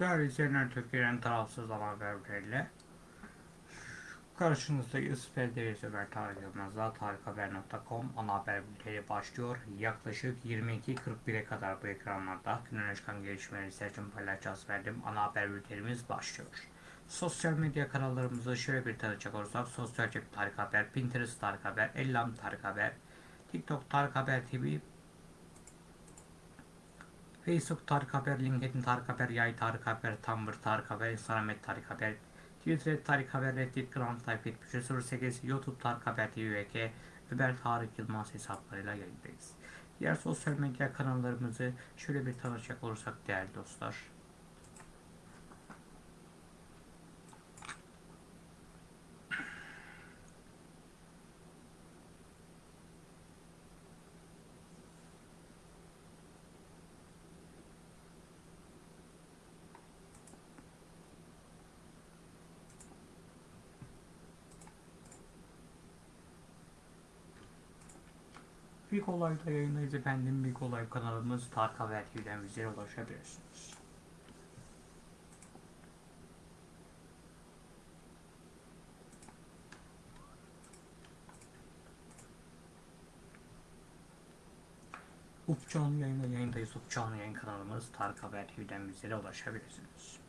Değerli izleyenler Türkiye'nin tarafsız haberleriyle karşınızdayız. Ben Deniz Ömer Tarık Yılmaz'la tarikhaber.com ana haber bülteni başlıyor. Yaklaşık 22.41'e kadar bu ekranlarda günün çıkan gelişmeleri seçim paylaşacağız verdim. Ana haber bültenimiz başlıyor. Sosyal medya kanallarımızı şöyle bir tanıcak olursak Sosyal Cep Tarık Haber, Pinterest Tarık Haber, Ellam Tarık Haber, TikTok Tarık Haber TV, Facebook Tarık Haber, LinkedIn Tarık Haber, Yay Tarık Haber, Tumblr Tarık Haber, Instagram Tarık Haber, Twitter Tarık Haber, Reddit, Gram Type 7308, YouTube Tarık Haber TV VK, Ömer Tarık Yılmaz hesaplarıyla yayındayız. Diğer sosyal medya kanallarımızı şöyle bir tanışacak olursak değerli dostlar. Big Olay'da yayındayız efendim. Big Olay kanalımız Tarık Haber TV'den bizlere ulaşabilirsiniz. Up canlı yayında yayındayız. Up canlı yayın kanalımız Tarık Haber TV'den bizlere ulaşabilirsiniz.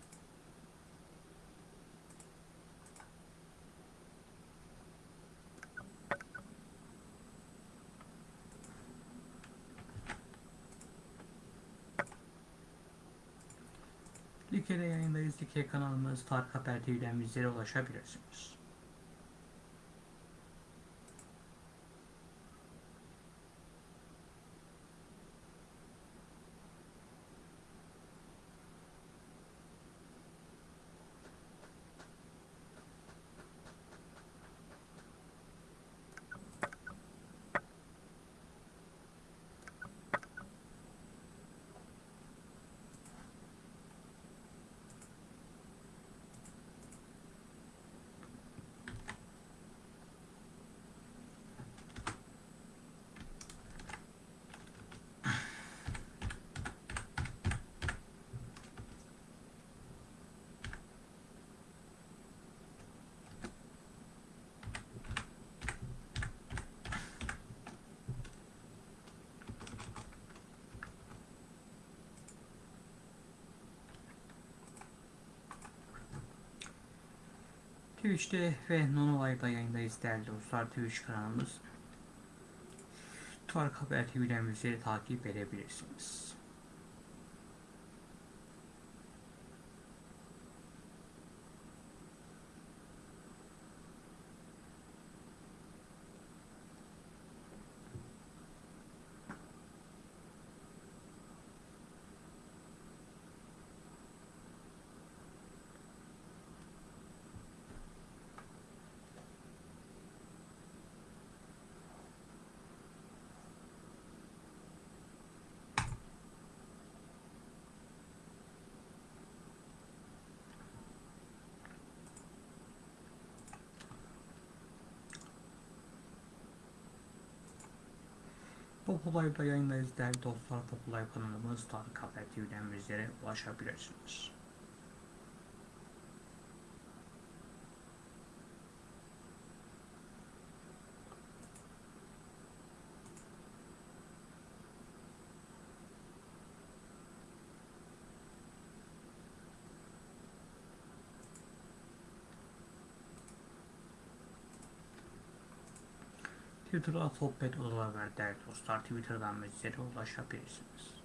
Like'de yayındayız. Like kanalımız Tarık Haber TV'den bizlere ulaşabilirsiniz. Twitch'te ve Nonolay'da yayındayız değerli dostlar. Twitch kanalımız Tarık Haber TV'den bizleri takip edebilirsiniz. Populay'da yayındayız değerli dostlar. Populay kanalımız Tarık Haber ulaşabilirsiniz. Twitter'da sohbet odaları var değerli dostlar. Twitter'dan bizlere ulaşabilirsiniz.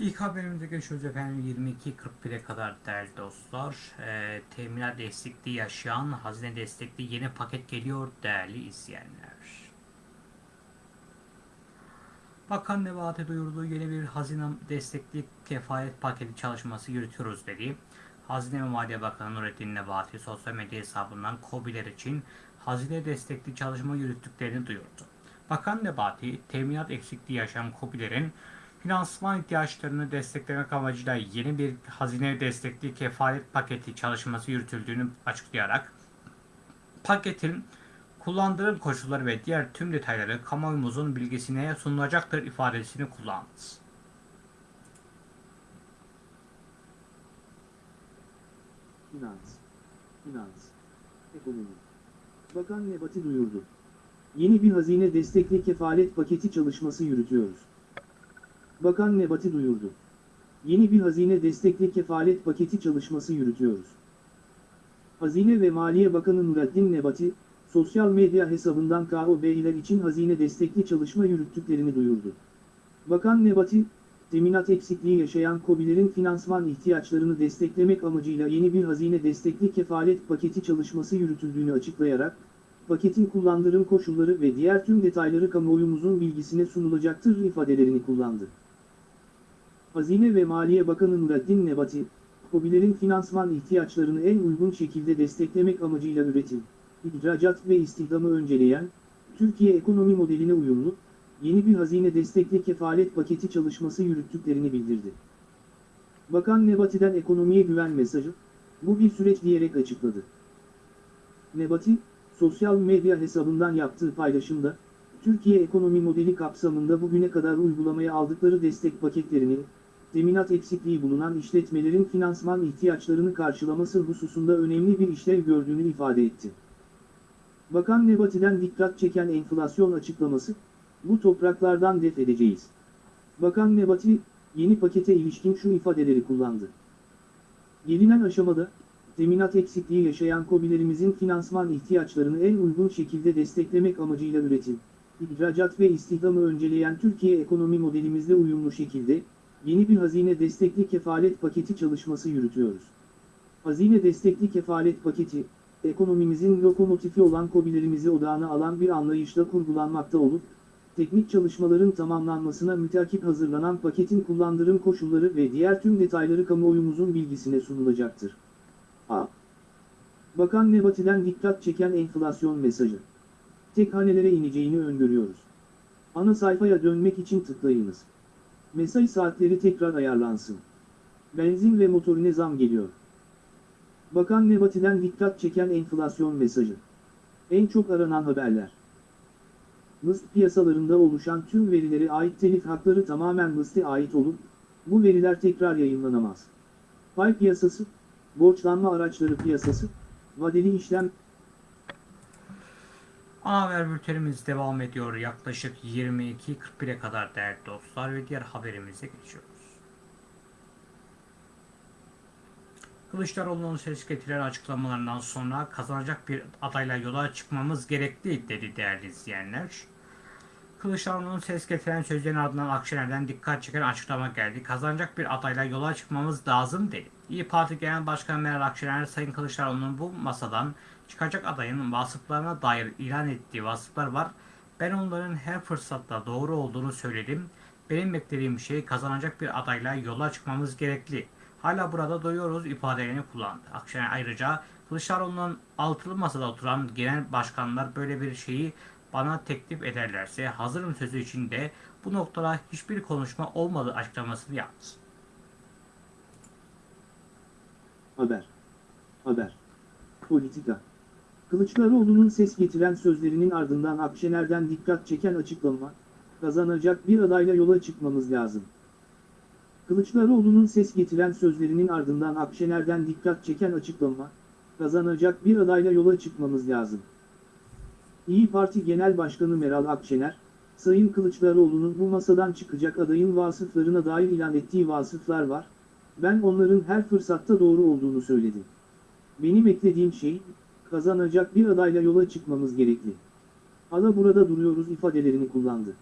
İlk haberimize geçiyoruz efendim 22.41'e kadar değerli dostlar. Ee, teminat destekli yaşayan hazine destekli yeni paket geliyor değerli izleyenler. Bakan Nebati duyurduğu yeni bir hazine destekli kefalet paketi çalışması yürütüyoruz dedi. Hazine ve Maliye Bakanı Nurettin Nebati sosyal medya hesabından KOBİ'ler için hazine destekli çalışma yürüttüklerini duyurdu. Bakan Nebati, teminat eksikliği yaşayan KOBİ'lerin finansman ihtiyaçlarını desteklemek amacıyla yeni bir hazine destekli kefalet paketi çalışması yürütüldüğünü açıklayarak paketin kullandırım koşulları ve diğer tüm detayları kamuoyumuzun bilgisine sunulacaktır ifadesini kullandı. Finans, finans, ekonomi. Bakan Nebati duyurdu. Yeni bir hazine destekli kefalet paketi çalışması yürütüyoruz. Bakan Nebati duyurdu. Yeni bir hazine destekli kefalet paketi çalışması yürütüyoruz. Hazine ve Maliye Bakanı Nurettin Nebati, sosyal medya hesabından KOB'ler için hazine destekli çalışma yürüttüklerini duyurdu. Bakan Nebati, teminat eksikliği yaşayan KOBİ'lerin finansman ihtiyaçlarını desteklemek amacıyla yeni bir hazine destekli kefalet paketi çalışması yürütüldüğünü açıklayarak, paketin kullandırım koşulları ve diğer tüm detayları kamuoyumuzun bilgisine sunulacaktır ifadelerini kullandı. Hazine ve Maliye Bakanı Nurettin Nebati, KOBİ'lerin finansman ihtiyaçlarını en uygun şekilde desteklemek amacıyla üretim, ihracat ve istihdamı önceleyen, Türkiye ekonomi modeline uyumlu, yeni bir hazine destekli kefalet paketi çalışması yürüttüklerini bildirdi. Bakan Nebati'den ekonomiye güven mesajı, bu bir süreç diyerek açıkladı. Nebati, sosyal medya hesabından yaptığı paylaşımda, Türkiye ekonomi modeli kapsamında bugüne kadar uygulamaya aldıkları destek paketlerini, teminat eksikliği bulunan işletmelerin finansman ihtiyaçlarını karşılaması hususunda önemli bir işlev gördüğünü ifade etti. Bakan Nebati'den dikkat çeken enflasyon açıklaması, bu topraklardan def edeceğiz. Bakan Nebati, yeni pakete ilişkin şu ifadeleri kullandı. Gelinen aşamada, teminat eksikliği yaşayan KOBİ'lerimizin finansman ihtiyaçlarını en uygun şekilde desteklemek amacıyla üretim, ihracat ve istihdamı önceleyen Türkiye ekonomi modelimizle uyumlu şekilde, yeni bir hazine destekli kefalet paketi çalışması yürütüyoruz. Hazine destekli kefalet paketi, ekonomimizin lokomotifi olan KOBİ'lerimizi odağına alan bir anlayışla kurgulanmakta olup, teknik çalışmaların tamamlanmasına mütakip hazırlanan paketin kullandırım koşulları ve diğer tüm detayları kamuoyumuzun bilgisine sunulacaktır. A. Bakan Nebati'den dikkat çeken enflasyon mesajı. Tek hanelere ineceğini öngörüyoruz. Ana sayfaya dönmek için tıklayınız. Mesai saatleri tekrar ayarlansın. Benzin ve motorine zam geliyor. Bakan Nebati'den dikkat çeken enflasyon mesajı. En çok aranan haberler. MIST piyasalarında oluşan tüm verilere ait telif hakları tamamen MIST'e ait olup, bu veriler tekrar yayınlanamaz. Pay piyasası, borçlanma araçları piyasası, vadeli işlem Ana haber bültenimiz devam ediyor. Yaklaşık 22.41'e kadar değerli dostlar ve diğer haberimize geçiyoruz. Kılıçdaroğlu'nun ses getiren açıklamalarından sonra kazanacak bir adayla yola çıkmamız gerekli dedi değerli izleyenler. Kılıçdaroğlu'nun ses getiren sözlerinin ardından Akşener'den dikkat çeken açıklama geldi. Kazanacak bir adayla yola çıkmamız lazım dedi. İyi Parti Genel Başkanı Meral Akşener, Sayın Kılıçdaroğlu'nun bu masadan çıkacak adayın vasıflarına dair ilan ettiği vasıflar var. Ben onların her fırsatta doğru olduğunu söyledim. Benim beklediğim şey kazanacak bir adayla yola çıkmamız gerekli. Hala burada doyuyoruz ifadelerini kullandı. Akşener ayrıca Kılıçdaroğlu'nun altılı masada oturan genel başkanlar böyle bir şeyi bana teklif ederlerse hazırım sözü içinde bu noktada hiçbir konuşma olmadığı açıklamasını yaptı. Haber. Haber. Politika. Kılıçdaroğlu'nun ses getiren sözlerinin ardından Akşener'den dikkat çeken açıklama, kazanacak bir adayla yola çıkmamız lazım. Kılıçdaroğlu'nun ses getiren sözlerinin ardından Akşener'den dikkat çeken açıklama, kazanacak bir adayla yola çıkmamız lazım. İyi Parti Genel Başkanı Meral Akşener, Sayın Kılıçdaroğlu'nun bu masadan çıkacak adayın vasıflarına dair ilan ettiği vasıflar var, ben onların her fırsatta doğru olduğunu söyledim. Benim eklediğim şey, kazanacak bir adayla yola çıkmamız gerekli. Hala burada duruyoruz ifadelerini kullandı.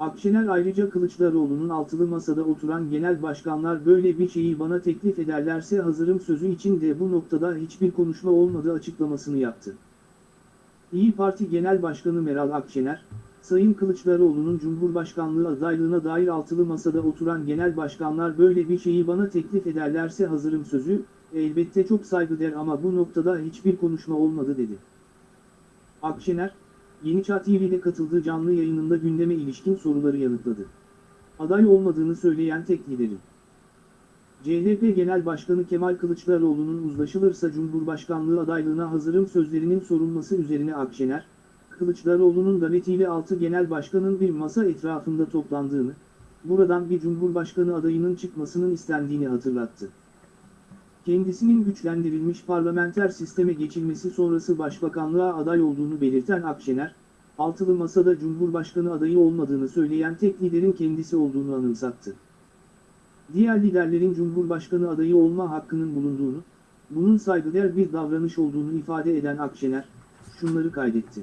Akşener ayrıca Kılıçdaroğlu'nun altılı masada oturan genel başkanlar böyle bir şeyi bana teklif ederlerse hazırım sözü için de bu noktada hiçbir konuşma olmadığı açıklamasını yaptı. İyi Parti Genel Başkanı Meral Akşener, Sayın Kılıçdaroğlu'nun Cumhurbaşkanlığı adaylığına dair altılı masada oturan genel başkanlar böyle bir şeyi bana teklif ederlerse hazırım sözü, elbette çok saygıdeğer ama bu noktada hiçbir konuşma olmadı dedi. Akşener, Yeni Çağ TV'de katıldığı canlı yayınında gündeme ilişkin soruları yanıtladı. Aday olmadığını söyleyen tek liderim. CHP Genel Başkanı Kemal Kılıçdaroğlu'nun uzlaşılırsa Cumhurbaşkanlığı adaylığına hazırım sözlerinin sorulması üzerine Akşener, Kılıçdaroğlu'nun davetiyle 6 genel başkanın bir masa etrafında toplandığını, buradan bir cumhurbaşkanı adayının çıkmasının istendiğini hatırlattı. Kendisinin güçlendirilmiş parlamenter sisteme geçilmesi sonrası başbakanlığa aday olduğunu belirten Akşener, altılı masada cumhurbaşkanı adayı olmadığını söyleyen tek liderin kendisi olduğunu anımsattı. Diğer liderlerin cumhurbaşkanı adayı olma hakkının bulunduğunu, bunun saygıdeğer bir davranış olduğunu ifade eden Akşener, şunları kaydetti.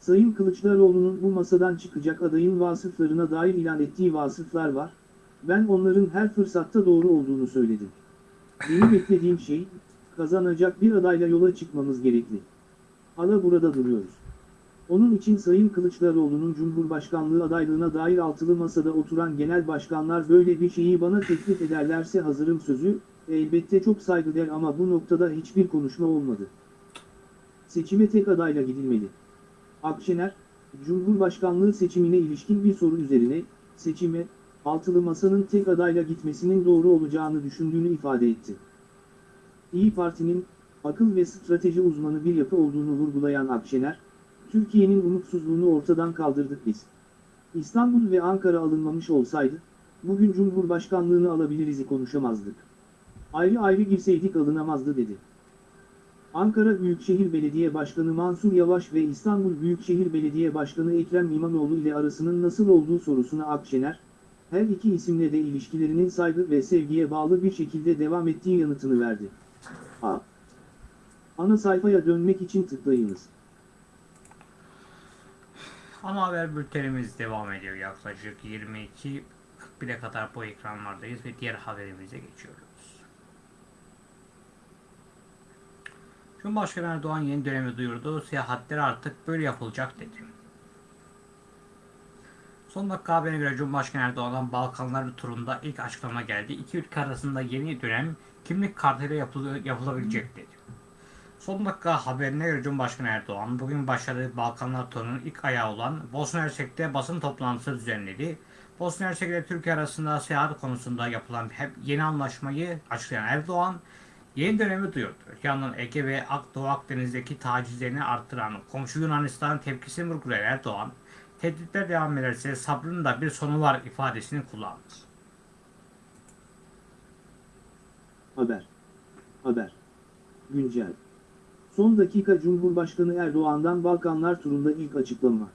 Sayın Kılıçdaroğlu'nun bu masadan çıkacak adayın vasıflarına dair ilan ettiği vasıflar var, ben onların her fırsatta doğru olduğunu söyledim. Benim beklediğim şey, kazanacak bir adayla yola çıkmamız gerekli. Hala burada duruyoruz. Onun için Sayın Kılıçdaroğlu'nun Cumhurbaşkanlığı adaylığına dair altılı masada oturan genel başkanlar böyle bir şeyi bana teklif ederlerse hazırım sözü, elbette çok saygıdeğer ama bu noktada hiçbir konuşma olmadı. Seçime tek adayla gidilmeli. Akşener, Cumhurbaşkanlığı seçimine ilişkin bir soru üzerine, seçime, altılı masanın tek adayla gitmesinin doğru olacağını düşündüğünü ifade etti. İyi Parti'nin, akıl ve strateji uzmanı bir yapı olduğunu vurgulayan Akşener, Türkiye'nin umutsuzluğunu ortadan kaldırdık biz. İstanbul ve Ankara alınmamış olsaydı, bugün Cumhurbaşkanlığını alabiliriz'i konuşamazdık. Ayrı ayrı girseydik alınamazdı dedi. Ankara Büyükşehir Belediye Başkanı Mansur Yavaş ve İstanbul Büyükşehir Belediye Başkanı Ekrem İmamoğlu ile arasının nasıl olduğu sorusuna Akşener, her iki isimle de ilişkilerinin saygı ve sevgiye bağlı bir şekilde devam ettiği yanıtını verdi. A. Ana sayfaya dönmek için tıklayınız. Ana haber bültenimiz devam ediyor. Yaklaşık 22.41'e kadar bu ekranlardayız ve diğer haberimize geçiyoruz. Cumhurbaşkanı Erdoğan yeni dönemi duyurdu. Seyahatler artık böyle yapılacak dedi. Son dakika haberine göre Cumhurbaşkanı Erdoğan'dan Balkanlar turunda ilk açıklama geldi. İki ülke arasında yeni dönem kimlik kartıyla yapılı, yapılabilecek dedi. Son dakika haberine göre Cumhurbaşkanı Erdoğan bugün başladığı Balkanlar turunun ilk ayağı olan Bosna Hersek'te basın toplantısı düzenledi. Bosna Hersek ile Türkiye arasında seyahat konusunda yapılan hep yeni anlaşmayı açıklayan Erdoğan yeni dönemi duyurdu. Yandan Ege ve Doğu Akdeniz'deki tacizlerini arttıran komşu Yunanistan'ın tepkisini vurgulayan Erdoğan, tehditler devam ederse sabrın da bir sonu var ifadesini kullandı. Haber. Haber. Güncel. Son dakika Cumhurbaşkanı Erdoğan'dan Balkanlar turunda ilk açıklama.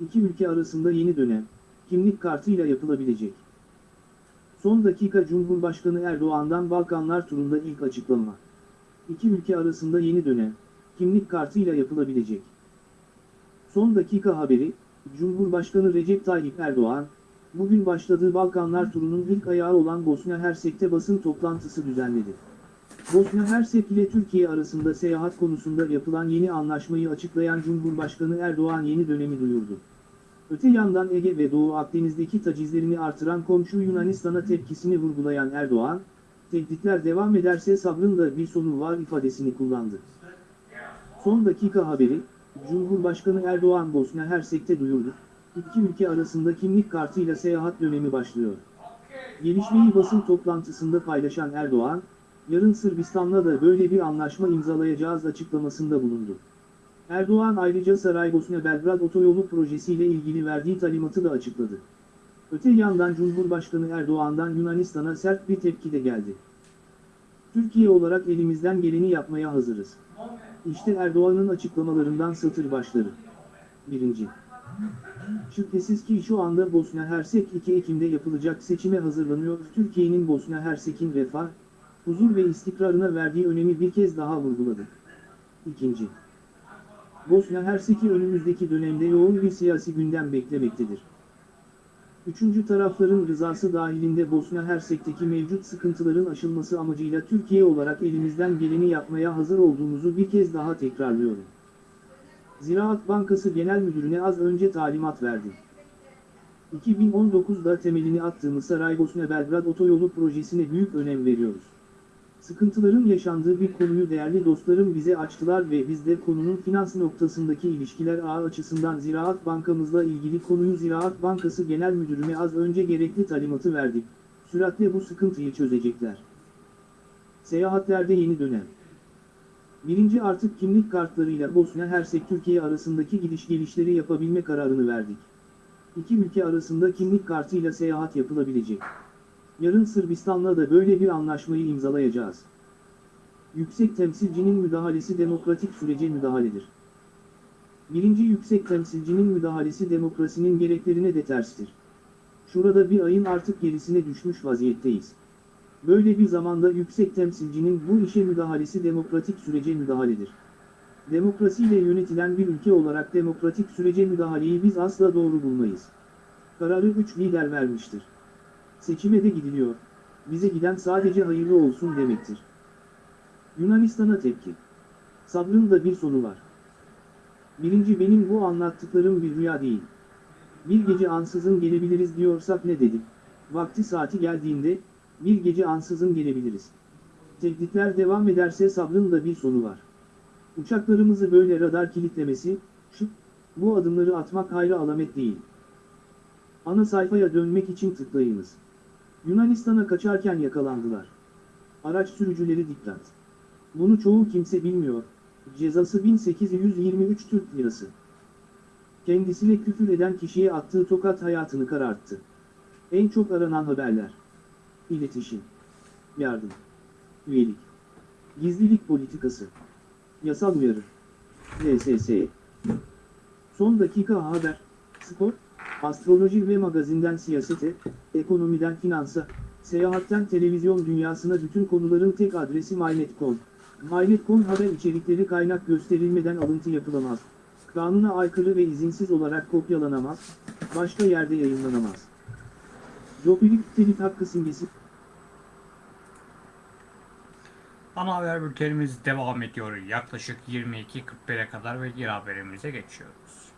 İki ülke arasında yeni dönem, kimlik kartıyla yapılabilecek. Son dakika Cumhurbaşkanı Erdoğan'dan Balkanlar turunda ilk açıklama. İki ülke arasında yeni dönem, kimlik kartıyla yapılabilecek. Son dakika haberi, Cumhurbaşkanı Recep Tayyip Erdoğan, bugün başladığı Balkanlar turunun ilk ayağı olan Bosna Hersek'te basın toplantısı düzenledi. Bosna Hersek ile Türkiye arasında seyahat konusunda yapılan yeni anlaşmayı açıklayan Cumhurbaşkanı Erdoğan yeni dönemi duyurdu. Öte yandan Ege ve Doğu Akdeniz'deki tacizlerini artıran komşu Yunanistan'a tepkisini vurgulayan Erdoğan, tehditler devam ederse sabrın da bir sonu var ifadesini kullandı. Son dakika haberi, Cumhurbaşkanı Erdoğan Bosna Hersek'te duyurdu. İki ülke arasında kimlik kartıyla seyahat dönemi başlıyor. Gelişmeyi basın toplantısında paylaşan Erdoğan, yarın Sırbistan'la da böyle bir anlaşma imzalayacağız açıklamasında bulundu. Erdoğan ayrıca Saraybosna-Belgrad otoyolu projesiyle ilgili verdiği talimatı da açıkladı. Öte yandan Cumhurbaşkanı Erdoğan'dan Yunanistan'a sert bir tepki de geldi. Türkiye olarak elimizden geleni yapmaya hazırız. İşte Erdoğan'ın açıklamalarından satır başları. 1. Şüphesiz ki şu anda Bosna Hersek 2 Ekim'de yapılacak seçime hazırlanıyor. Türkiye'nin Bosna Hersek'in refah, huzur ve istikrarına verdiği önemi bir kez daha vurguladı. 2. Bosna Hersek'i önümüzdeki dönemde yoğun bir siyasi gündem beklemektedir. Üçüncü tarafların rızası dahilinde Bosna Hersek'teki mevcut sıkıntıların aşılması amacıyla Türkiye olarak elimizden geleni yapmaya hazır olduğumuzu bir kez daha tekrarlıyorum. Ziraat Bankası Genel Müdürüne az önce talimat verdi. 2019'da temelini attığımız Saraybosna-Belgrad Otoyolu projesine büyük önem veriyoruz. Sıkıntıların yaşandığı bir konuyu değerli dostlarım bize açtılar ve biz de konunun finans noktasındaki ilişkiler ağı açısından Ziraat Bankamızla ilgili konuyu Ziraat Bankası Genel Müdürüne az önce gerekli talimatı verdik. Süratle bu sıkıntıyı çözecekler. Seyahatlerde yeni dönem. Birinci artık kimlik kartlarıyla Bosna Hersek Türkiye arasındaki gidiş gelişleri yapabilme kararını verdik. İki ülke arasında kimlik kartıyla seyahat yapılabilecek. Yarın Sırbistan'la da böyle bir anlaşmayı imzalayacağız. Yüksek temsilcinin müdahalesi demokratik sürece müdahaledir. Birinci yüksek temsilcinin müdahalesi demokrasinin gereklerine de terstir. Şurada bir ayın artık gerisine düşmüş vaziyetteyiz. Böyle bir zamanda yüksek temsilcinin bu işe müdahalesi demokratik sürece müdahaledir. Demokrasiyle yönetilen bir ülke olarak demokratik sürece müdahaleyi biz asla doğru bulmayız. Kararı üç lider vermiştir. Seçime de gidiliyor. Bize giden sadece hayırlı olsun demektir. Yunanistan'a tepki. Sabrın da bir sonu var. Birinci benim bu anlattıklarım bir rüya değil. Bir gece ansızın gelebiliriz diyorsak ne dedik? Vakti saati geldiğinde, bir gece ansızın gelebiliriz. Tehditler devam ederse sabrın da bir sonu var. Uçaklarımızı böyle radar kilitlemesi, şu, bu adımları atmak hayra alamet değil. Ana sayfaya dönmek için tıklayınız. Yunanistan'a kaçarken yakalandılar. Araç sürücüleri dikkat. Bunu çoğu kimse bilmiyor. Cezası 1823 Türk Lirası. Kendisine küfür eden kişiye attığı tokat hayatını kararttı. En çok aranan haberler. İletişim. Yardım. Üyelik. Gizlilik politikası. Yasal uyarı. LSS. Son dakika haber. Spor. Astroloji ve magazinden siyasete, ekonomiden finansa, seyahatten televizyon dünyasına bütün konuların tek adresi MyNet.com. MyNet.com haber içerikleri kaynak gösterilmeden alıntı yapılamaz. Kanuna aykırı ve izinsiz olarak kopyalanamaz, başka yerde yayınlanamaz. Jopilik telif hakkı simgesi Ana haber bültenimiz devam ediyor. Yaklaşık 22.41'e kadar ve diğer haberimize geçiyoruz.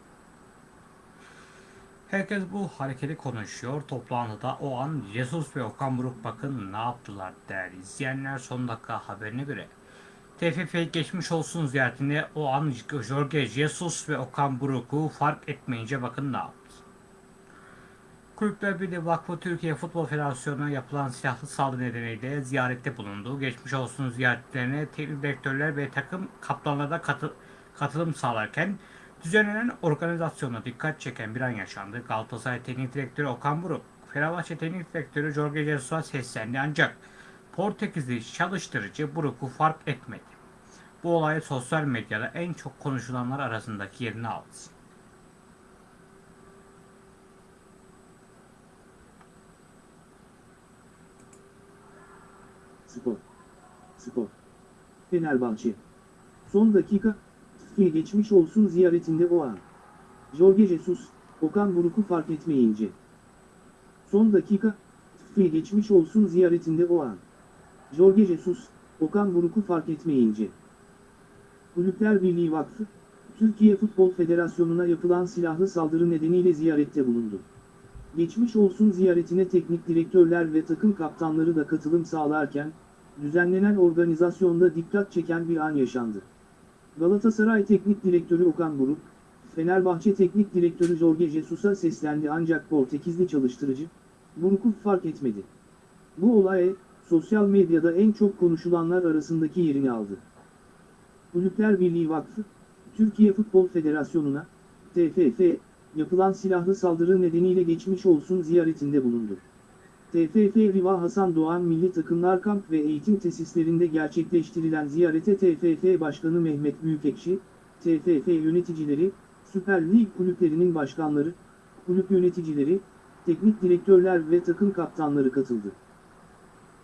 Herkes bu hareketi konuşuyor. Toplantıda o an Jesus ve Okan Buruk bakın ne yaptılar değerli izleyenler. Son dakika haberine göre TFF geçmiş olsun ziyaretinde o an Jorge Jesus ve Okan Buruk'u fark etmeyince bakın ne yaptı. Kulüpler Birliği Vakfı Türkiye Futbol Federasyonu'na yapılan silahlı saldırı nedeniyle ziyarette bulundu. Geçmiş olsun ziyaretlerine teknik direktörler ve takım kaptanları da katı- katılım sağlarken düzenlenen organizasyona dikkat çeken bir an yaşandı. Galatasaray Teknik Direktörü Okan Buruk, Fenerbahçe Teknik Direktörü Jorge Jesus'a seslendi ancak Portekizli çalıştırıcı Buruk'u fark etmedi. Bu olay sosyal medyada en çok konuşulanlar arasındaki yerini aldı. Spor. Spor. Fenerbahçe. Son dakika, Tıfkı geçmiş olsun ziyaretinde o an. Jorge Jesus, Okan Buruk'u fark etmeyince. Son dakika, Tıfkı geçmiş olsun ziyaretinde o an. Jorge Jesus, Okan Buruk'u fark etmeyince. Kulüpler Birliği Vakfı, Türkiye Futbol Federasyonu'na yapılan silahlı saldırı nedeniyle ziyarette bulundu. Geçmiş olsun ziyaretine teknik direktörler ve takım kaptanları da katılım sağlarken, düzenlenen organizasyonda dikkat çeken bir an yaşandı. Galatasaray Teknik Direktörü Okan Buruk, Fenerbahçe Teknik Direktörü Jorge Jesus'a seslendi ancak Portekizli çalıştırıcı, Buruk'u fark etmedi. Bu olay, sosyal medyada en çok konuşulanlar arasındaki yerini aldı. Kulüpler Birliği Vakfı, Türkiye Futbol Federasyonu'na, TFF, yapılan silahlı saldırı nedeniyle geçmiş olsun ziyaretinde bulundu. TFF Riva Hasan Doğan Milli Takımlar Kamp ve Eğitim Tesislerinde gerçekleştirilen ziyarete TFF Başkanı Mehmet Büyükekşi, TFF yöneticileri, Süper Lig kulüplerinin başkanları, kulüp yöneticileri, teknik direktörler ve takım kaptanları katıldı.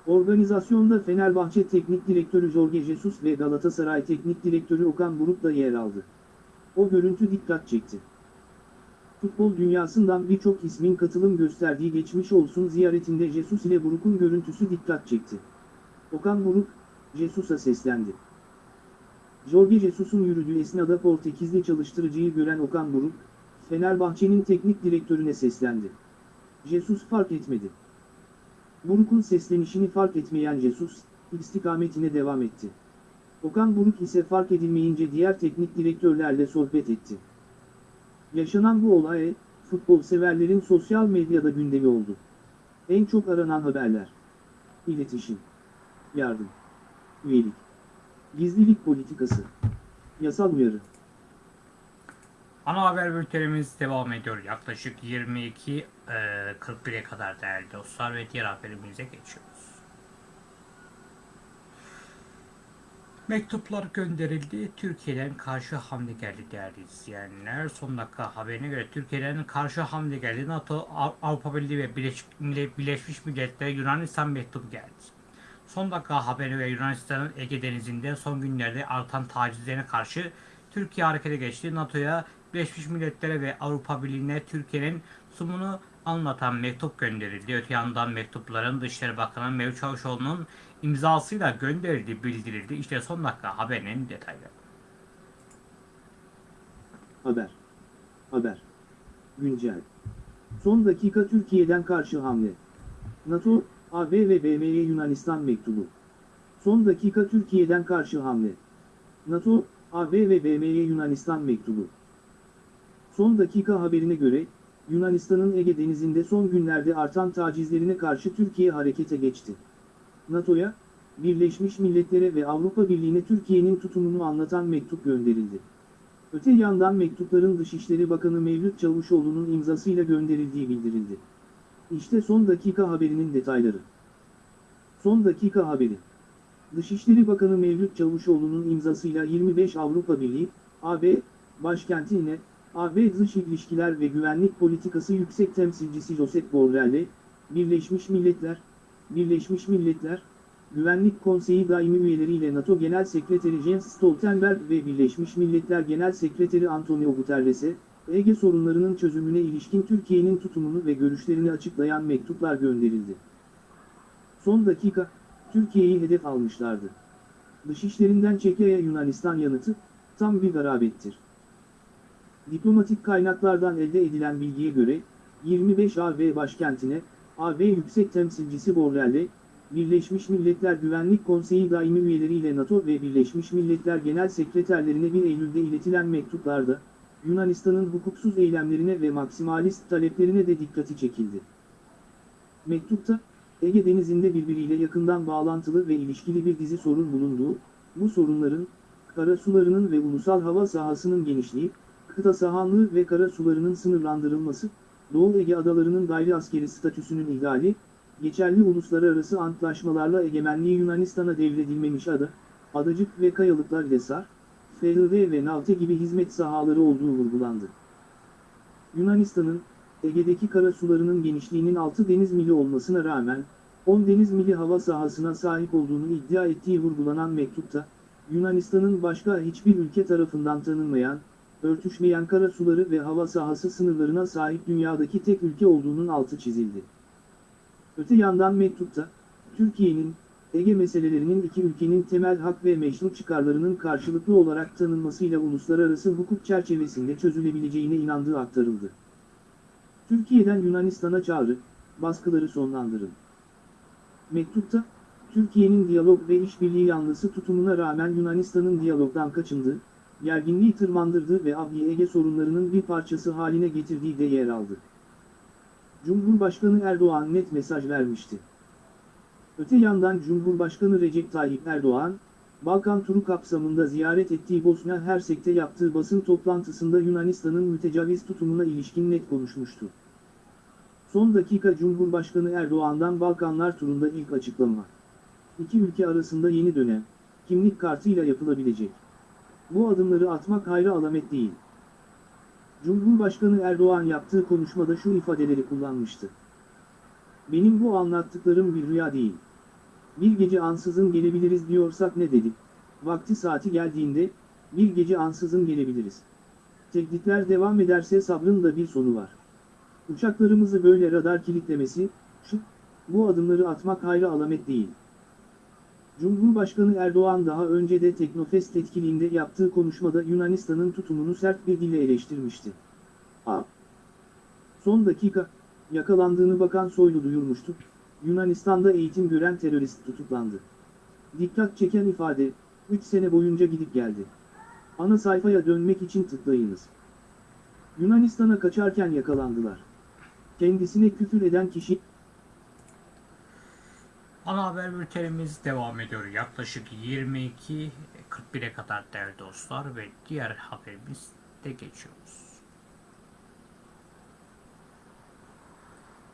Organizasyonda Fenerbahçe Teknik Direktörü Jorge Jesus ve Galatasaray Teknik Direktörü Okan Buruk da yer aldı. O görüntü dikkat çekti. Futbol dünyasından birçok ismin katılım gösterdiği geçmiş olsun ziyaretinde Jesus ile Buruk'un görüntüsü dikkat çekti. Okan Buruk, Jesus'a seslendi. Jorge Jesus'un yürüdüğü esnada Portekizli çalıştırıcıyı gören Okan Buruk, Fenerbahçe'nin teknik direktörüne seslendi. Jesus fark etmedi. Buruk'un seslenişini fark etmeyen Jesus, istikametine devam etti. Okan Buruk ise fark edilmeyince diğer teknik direktörlerle sohbet etti. Yaşanan bu olay, futbol severlerin sosyal medyada gündemi oldu. En çok aranan haberler. İletişim. Yardım. Üyelik. Gizlilik politikası. Yasal uyarı. Ana haber bültenimiz devam ediyor. Yaklaşık 22.41'e kadar değerli dostlar ve diğer haberimize geçiyoruz. Mektuplar gönderildi. Türkiye'den karşı hamle geldi değerli izleyenler. Son dakika haberine göre Türkiye'den karşı hamle geldi. NATO, Av- Avrupa Birliği ve Birleşmiş Milletler Yunanistan mektubu geldi. Son dakika haberi ve Yunanistan'ın Ege Denizi'nde son günlerde artan tacizlerine karşı Türkiye harekete geçti. NATO'ya, Birleşmiş Milletler'e ve Avrupa Birliği'ne Türkiye'nin sunumunu anlatan mektup gönderildi. Öte yandan mektupların Dışişleri Bakanı Mevlüt Çavuşoğlu'nun imzasıyla gönderildiği bildirildi. İşte son dakika haberinin detayları. Haber. Haber. Güncel. Son dakika Türkiye'den karşı hamle. NATO, AB ve BM'ye Yunanistan mektubu. Son dakika Türkiye'den karşı hamle. NATO, AB ve BM'ye Yunanistan mektubu. Son dakika haberine göre, Yunanistan'ın Ege Denizi'nde son günlerde artan tacizlerine karşı Türkiye harekete geçti. NATO'ya, Birleşmiş Milletler'e ve Avrupa Birliği'ne Türkiye'nin tutumunu anlatan mektup gönderildi. Öte yandan mektupların Dışişleri Bakanı Mevlüt Çavuşoğlu'nun imzasıyla gönderildiği bildirildi. İşte son dakika haberinin detayları. Son dakika haberi. Dışişleri Bakanı Mevlüt Çavuşoğlu'nun imzasıyla 25 Avrupa Birliği, AB, başkentine, AB Dış İlişkiler ve Güvenlik Politikası Yüksek Temsilcisi Josep Borrell'le, Birleşmiş Milletler, Birleşmiş Milletler, Güvenlik Konseyi daimi üyeleriyle NATO Genel Sekreteri Jens Stoltenberg ve Birleşmiş Milletler Genel Sekreteri Antonio Guterres'e, Ege sorunlarının çözümüne ilişkin Türkiye'nin tutumunu ve görüşlerini açıklayan mektuplar gönderildi. Son dakika, Türkiye'yi hedef almışlardı. Dışişlerinden Çekya'ya Yunanistan yanıtı, tam bir garabettir. Diplomatik kaynaklardan elde edilen bilgiye göre, 25 AB başkentine, AB Yüksek Temsilcisi Borrell'le, Birleşmiş Milletler Güvenlik Konseyi daimi üyeleriyle NATO ve Birleşmiş Milletler Genel Sekreterlerine 1 Eylül'de iletilen mektuplarda, Yunanistan'ın hukuksuz eylemlerine ve maksimalist taleplerine de dikkati çekildi. Mektupta, Ege Denizi'nde birbiriyle yakından bağlantılı ve ilişkili bir dizi sorun bulunduğu, bu sorunların, karasularının ve ulusal hava sahasının genişliği, kıta sahanlığı ve karasularının sınırlandırılması, Doğu Ege adalarının gayri askeri statüsünün ihlali, geçerli uluslararası antlaşmalarla egemenliği Yunanistan'a devredilmemiş ada, adacık ve kayalıklar Lesar, FHV ve Navte gibi hizmet sahaları olduğu vurgulandı. Yunanistan'ın, Ege'deki karasularının genişliğinin 6 deniz mili olmasına rağmen, 10 deniz mili hava sahasına sahip olduğunu iddia ettiği vurgulanan mektupta, Yunanistan'ın başka hiçbir ülke tarafından tanınmayan, örtüşmeyen karasuları ve hava sahası sınırlarına sahip dünyadaki tek ülke olduğunun altı çizildi. Öte yandan mektupta, Türkiye'nin, Ege meselelerinin iki ülkenin temel hak ve meşru çıkarlarının karşılıklı olarak tanınmasıyla uluslararası hukuk çerçevesinde çözülebileceğine inandığı aktarıldı. Türkiye'den Yunanistan'a çağrı, baskıları sonlandırın. Mektupta, Türkiye'nin diyalog ve işbirliği yanlısı tutumuna rağmen Yunanistan'ın diyalogdan kaçındığı, gerginliği tırmandırdığı ve Ege sorunlarının bir parçası haline getirdiği de yer aldı. Cumhurbaşkanı Erdoğan net mesaj vermişti. Öte yandan Cumhurbaşkanı Recep Tayyip Erdoğan, Balkan turu kapsamında ziyaret ettiği Bosna Hersek'te yaptığı basın toplantısında Yunanistan'ın mütecaviz tutumuna ilişkin net konuşmuştu. Son dakika Cumhurbaşkanı Erdoğan'dan Balkanlar turunda ilk açıklama. İki ülke arasında yeni dönem, kimlik kartıyla yapılabilecek. Bu adımları atmak hayra alamet değil. Cumhurbaşkanı Erdoğan yaptığı konuşmada şu ifadeleri kullanmıştı. Benim bu anlattıklarım bir rüya değil. Bir gece ansızın gelebiliriz diyorsak ne dedik? Vakti saati geldiğinde, bir gece ansızın gelebiliriz. Tehditler devam ederse sabrın da bir sonu var. Uçaklarımızı böyle radar kilitlemesi, şu, bu adımları atmak hayra alamet değil. Cumhurbaşkanı Erdoğan daha önce de Teknofest etkinliğinde yaptığı konuşmada Yunanistan'ın tutumunu sert bir dille eleştirmişti. A. Son dakika, yakalandığını Bakan Soylu duyurmuştu, Yunanistan'da eğitim gören terörist tutuklandı. Dikkat çeken ifade, 3 sene boyunca gidip geldi. Ana sayfaya dönmek için tıklayınız. Yunanistan'a kaçarken yakalandılar. Kendisine küfür eden kişi, Ana haber bültenimiz devam ediyor. Yaklaşık 22.41'e kadar değerli dostlar ve diğer haberimiz de geçiyoruz.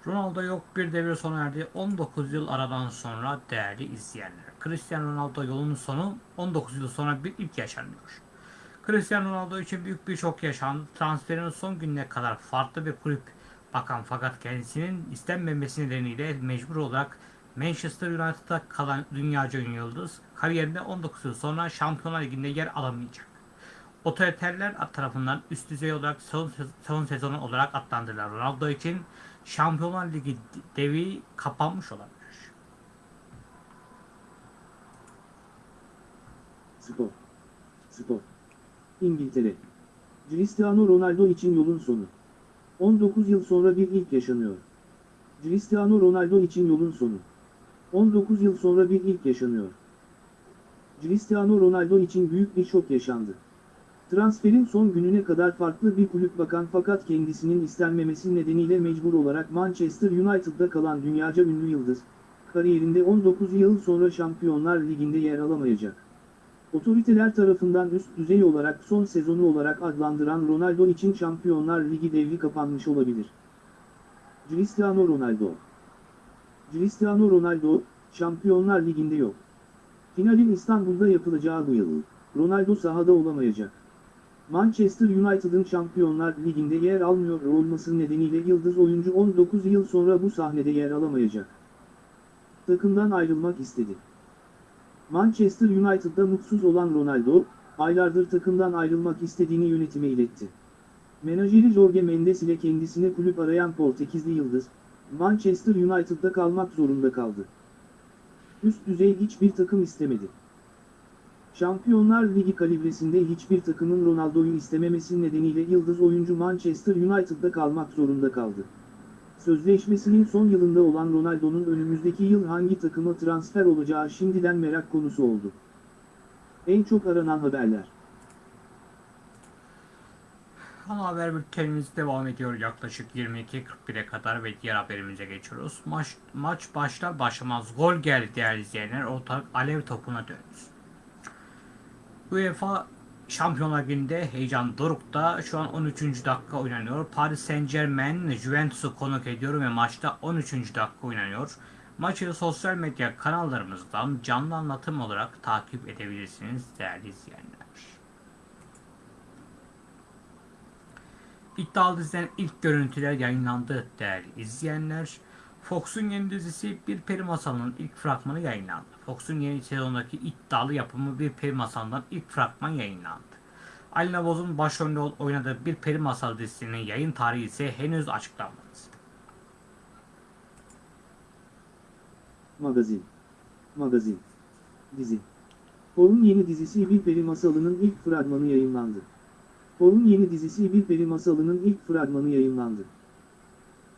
Ronaldo yok bir devre sona erdi. 19 yıl aradan sonra değerli izleyenler. Cristiano Ronaldo yolunun sonu 19 yıl sonra bir ilk yaşanıyor. Cristiano Ronaldo için büyük bir şok yaşandı. Transferin son gününe kadar farklı bir kulüp bakan fakat kendisinin istenmemesi nedeniyle mecbur olarak Manchester United'da kalan dünyaca ünlü yıldız kariyerinde 19 yıl sonra Şampiyonlar Ligi'nde yer alamayacak. Otoriterler tarafından üst düzey olarak son, son sezonu olarak adlandırılan Ronaldo için Şampiyonlar Ligi devi kapanmış olabilir. Spor. Spor. İngiltere. Cristiano Ronaldo için yolun sonu. 19 yıl sonra bir ilk yaşanıyor. Cristiano Ronaldo için yolun sonu. 19 yıl sonra bir ilk yaşanıyor. Cristiano Ronaldo için büyük bir şok yaşandı. Transferin son gününe kadar farklı bir kulüp bakan fakat kendisinin istenmemesi nedeniyle mecbur olarak Manchester United'da kalan dünyaca ünlü yıldız, kariyerinde 19 yıl sonra Şampiyonlar Ligi'nde yer alamayacak. Otoriteler tarafından üst düzey olarak son sezonu olarak adlandıran Ronaldo için Şampiyonlar Ligi devri kapanmış olabilir. Cristiano Ronaldo Cristiano Ronaldo, Şampiyonlar Ligi'nde yok. Finalin İstanbul'da yapılacağı yıl, Ronaldo sahada olamayacak. Manchester United'ın Şampiyonlar Ligi'nde yer almıyor olması nedeniyle yıldız oyuncu 19 yıl sonra bu sahnede yer alamayacak. Takımdan ayrılmak istedi. Manchester United'da mutsuz olan Ronaldo, aylardır takımdan ayrılmak istediğini yönetime iletti. Menajeri Jorge Mendes ile kendisine kulüp arayan Portekizli Yıldız, Manchester United'da kalmak zorunda kaldı. Üst düzey hiçbir takım istemedi. Şampiyonlar Ligi kalibresinde hiçbir takımın Ronaldo'yu istememesi nedeniyle yıldız oyuncu Manchester United'da kalmak zorunda kaldı. Sözleşmesinin son yılında olan Ronaldo'nun önümüzdeki yıl hangi takıma transfer olacağı şimdiden merak konusu oldu. En çok aranan haberler. Ana haber bültenimiz devam ediyor yaklaşık 22.41'e kadar ve diğer haberimize geçiyoruz. Maç, maç başlar başlamaz gol geldi değerli izleyenler. Ortalık alev topuna döndü. UEFA Şampiyonlar Ligi'nde heyecan dorukta. Şu an 13. dakika oynanıyor. Paris Saint Germain Juventus'u konuk ediyor ve maçta 13. dakika oynanıyor. Maçı sosyal medya kanallarımızdan canlı anlatım olarak takip edebilirsiniz değerli izleyenler. İddialı diziden ilk görüntüler yayınlandı değerli izleyenler. Fox'un yeni dizisi Bir Peri Masalı'nın ilk fragmanı yayınlandı. Fox'un yeni sezondaki iddialı yapımı Bir Peri Masalı'ndan ilk fragman yayınlandı. Ali Navoz'un başrolünde oynadığı Bir Peri Masalı dizisinin yayın tarihi ise henüz açıklanmadı. Magazin. Magazin. Dizi. Por'un yeni dizisi Bir Peri Masalı'nın ilk fragmanı yayınlandı. Por'un yeni dizisi Bir Peri Masalı'nın ilk fragmanı yayınlandı.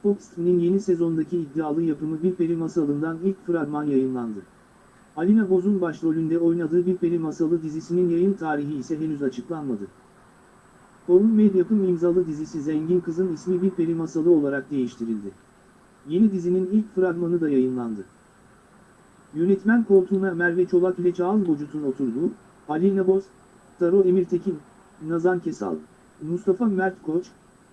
Fox TV'nin yeni sezondaki iddialı yapımı Bir Peri Masalı'ndan ilk fragman yayınlandı. Alina Boz'un başrolünde oynadığı Bir Peri Masalı dizisinin yayın tarihi ise henüz açıklanmadı. Por'un Medyapım imzalı dizisi Zengin Kız'ın ismi Bir Peri Masalı olarak değiştirildi. Yeni dizinin ilk fragmanı da yayınlandı. Yönetmen koltuğuna Merve Çolak ile Çağan Bocut'un oturduğu, Alina Boz, Taro Emirtekin, Nazan Kesal, Mustafa Mert Koç,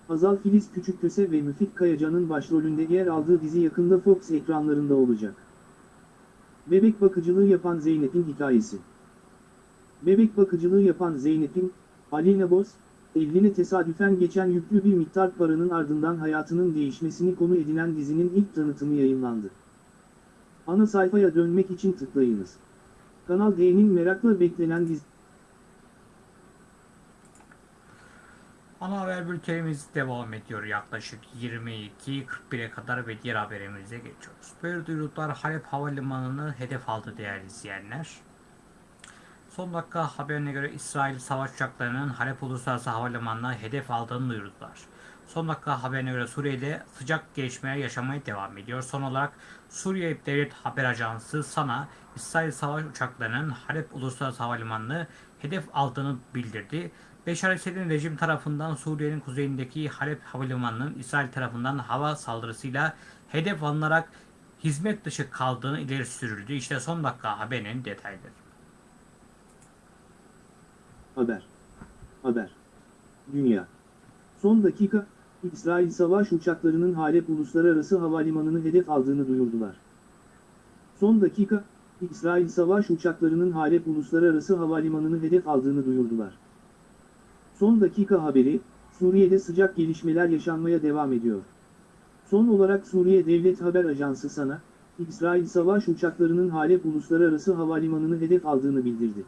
Hazal Filiz Küçükköse ve Müfit Kayacan'ın başrolünde yer aldığı dizi yakında Fox ekranlarında olacak. Bebek bakıcılığı yapan Zeynep'in hikayesi. Bebek bakıcılığı yapan Zeynep'in, Alina Boz, eline tesadüfen geçen yüklü bir miktar paranın ardından hayatının değişmesini konu edinen dizinin ilk tanıtımı yayınlandı. Ana sayfaya dönmek için tıklayınız. Kanal D'nin merakla beklenen dizi... Ana haber bültenimiz devam ediyor yaklaşık 22.41'e kadar ve diğer haberimize geçiyoruz. Böyle duyuruklar Halep Havalimanı'nı hedef aldı değerli izleyenler. Son dakika haberine göre İsrail savaş uçaklarının Halep Uluslararası Havalimanı'na hedef aldığını duyurdular. Son dakika haberine göre Suriye'de sıcak gelişmeler yaşamaya devam ediyor. Son olarak Suriye Devlet Haber Ajansı SANA, İsrail savaş uçaklarının Halep Uluslararası Havalimanı'nı hedef aldığını bildirdi. Beşar Esed'in rejim tarafından Suriye'nin kuzeyindeki Halep Havalimanı'nın İsrail tarafından hava saldırısıyla hedef alınarak hizmet dışı kaldığını ileri sürüldü. İşte son dakika haberinin detayları. Haber. Haber. Dünya. Son dakika, İsrail savaş uçaklarının Halep Uluslararası Havalimanı'nı hedef aldığını duyurdular. Son dakika, İsrail savaş uçaklarının Halep Uluslararası Havalimanı'nı hedef aldığını duyurdular. Son dakika haberi, Suriye'de sıcak gelişmeler yaşanmaya devam ediyor. Son olarak Suriye Devlet Haber Ajansı SANA, İsrail savaş uçaklarının Halep Uluslararası Havalimanı'nı hedef aldığını bildirdi.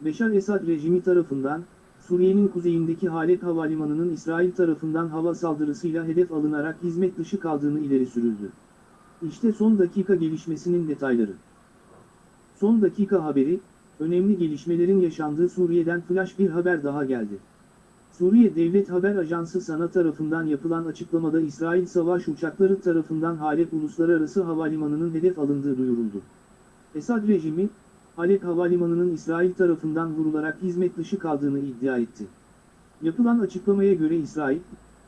Beşar Esad rejimi tarafından, Suriye'nin kuzeyindeki Halep Havalimanı'nın İsrail tarafından hava saldırısıyla hedef alınarak hizmet dışı kaldığını ileri sürüldü. İşte son dakika gelişmesinin detayları. Son dakika haberi, önemli gelişmelerin yaşandığı Suriye'den flash bir haber daha geldi. Suriye Devlet Haber Ajansı SANA tarafından yapılan açıklamada İsrail savaş uçakları tarafından Halep Uluslararası Havalimanı'nın hedef alındığı duyuruldu. Esad rejimi, Halep Havalimanı'nın İsrail tarafından vurularak hizmet dışı kaldığını iddia etti. Yapılan açıklamaya göre İsrail,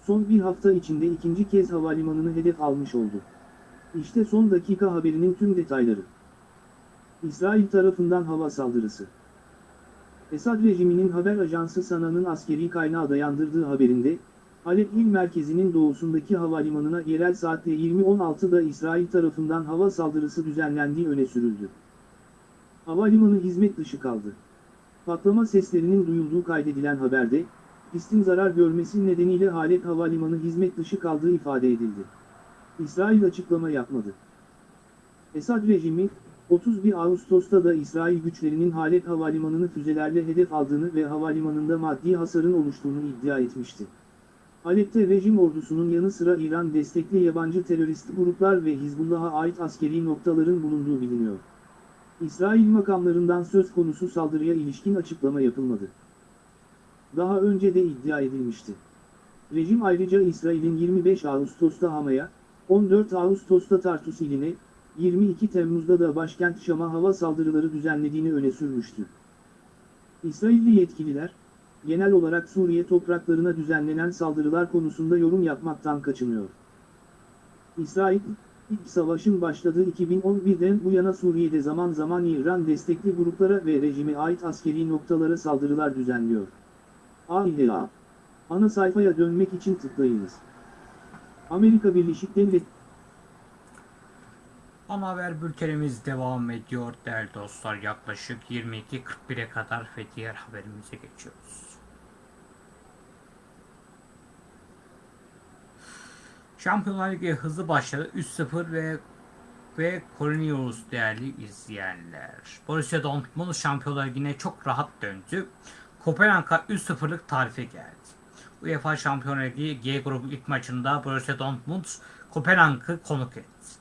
son bir hafta içinde ikinci kez havalimanını hedef almış oldu. İşte son dakika haberinin tüm detayları. İsrail tarafından hava saldırısı. Esad rejiminin haber ajansı SANA'nın askeri kaynağı dayandırdığı haberinde, Halep il merkezinin doğusundaki havalimanına yerel saatte 20.16'da İsrail tarafından hava saldırısı düzenlendiği öne sürüldü. Havalimanı hizmet dışı kaldı. Patlama seslerinin duyulduğu kaydedilen haberde, pistin zarar görmesi nedeniyle Halep Havalimanı hizmet dışı kaldığı ifade edildi. İsrail açıklama yapmadı. Esad rejimi, 31 Ağustos'ta da İsrail güçlerinin Halep Havalimanı'nı füzelerle hedef aldığını ve havalimanında maddi hasarın oluştuğunu iddia etmişti. Halep'te rejim ordusunun yanı sıra İran destekli yabancı terörist gruplar ve Hizbullah'a ait askeri noktaların bulunduğu biliniyor. İsrail makamlarından söz konusu saldırıya ilişkin açıklama yapılmadı. Daha önce de iddia edilmişti. Rejim ayrıca İsrail'in 25 Ağustos'ta Hama'ya, 14 Ağustos'ta Tartus iline, 22 Temmuz'da da başkent Şam'a hava saldırıları düzenlediğini öne sürmüştü. İsrailli yetkililer, genel olarak Suriye topraklarına düzenlenen saldırılar konusunda yorum yapmaktan kaçınıyor. İsrail, İlk savaşın başladığı 2011'den bu yana Suriye'de zaman zaman İran destekli gruplara ve rejime ait askeri noktalara saldırılar düzenliyor. AİHA Ana sayfaya dönmek için tıklayınız. Amerika Birleşik Devletleri Ana haber bültenimiz devam ediyor değerli dostlar. Yaklaşık 22.41'e kadar ve diğer haberimize geçiyoruz. Şampiyonlar Ligi hızlı başladı. 3-0 ve ve Cornelius değerli izleyenler. Borussia Dortmund Şampiyonlar Ligi'ne çok rahat döndü. Kopenhag'a 3-0'lık tarife geldi. UEFA Şampiyonlar Ligi G grubu ilk maçında Borussia Dortmund Kopenhag'ı konuk etti.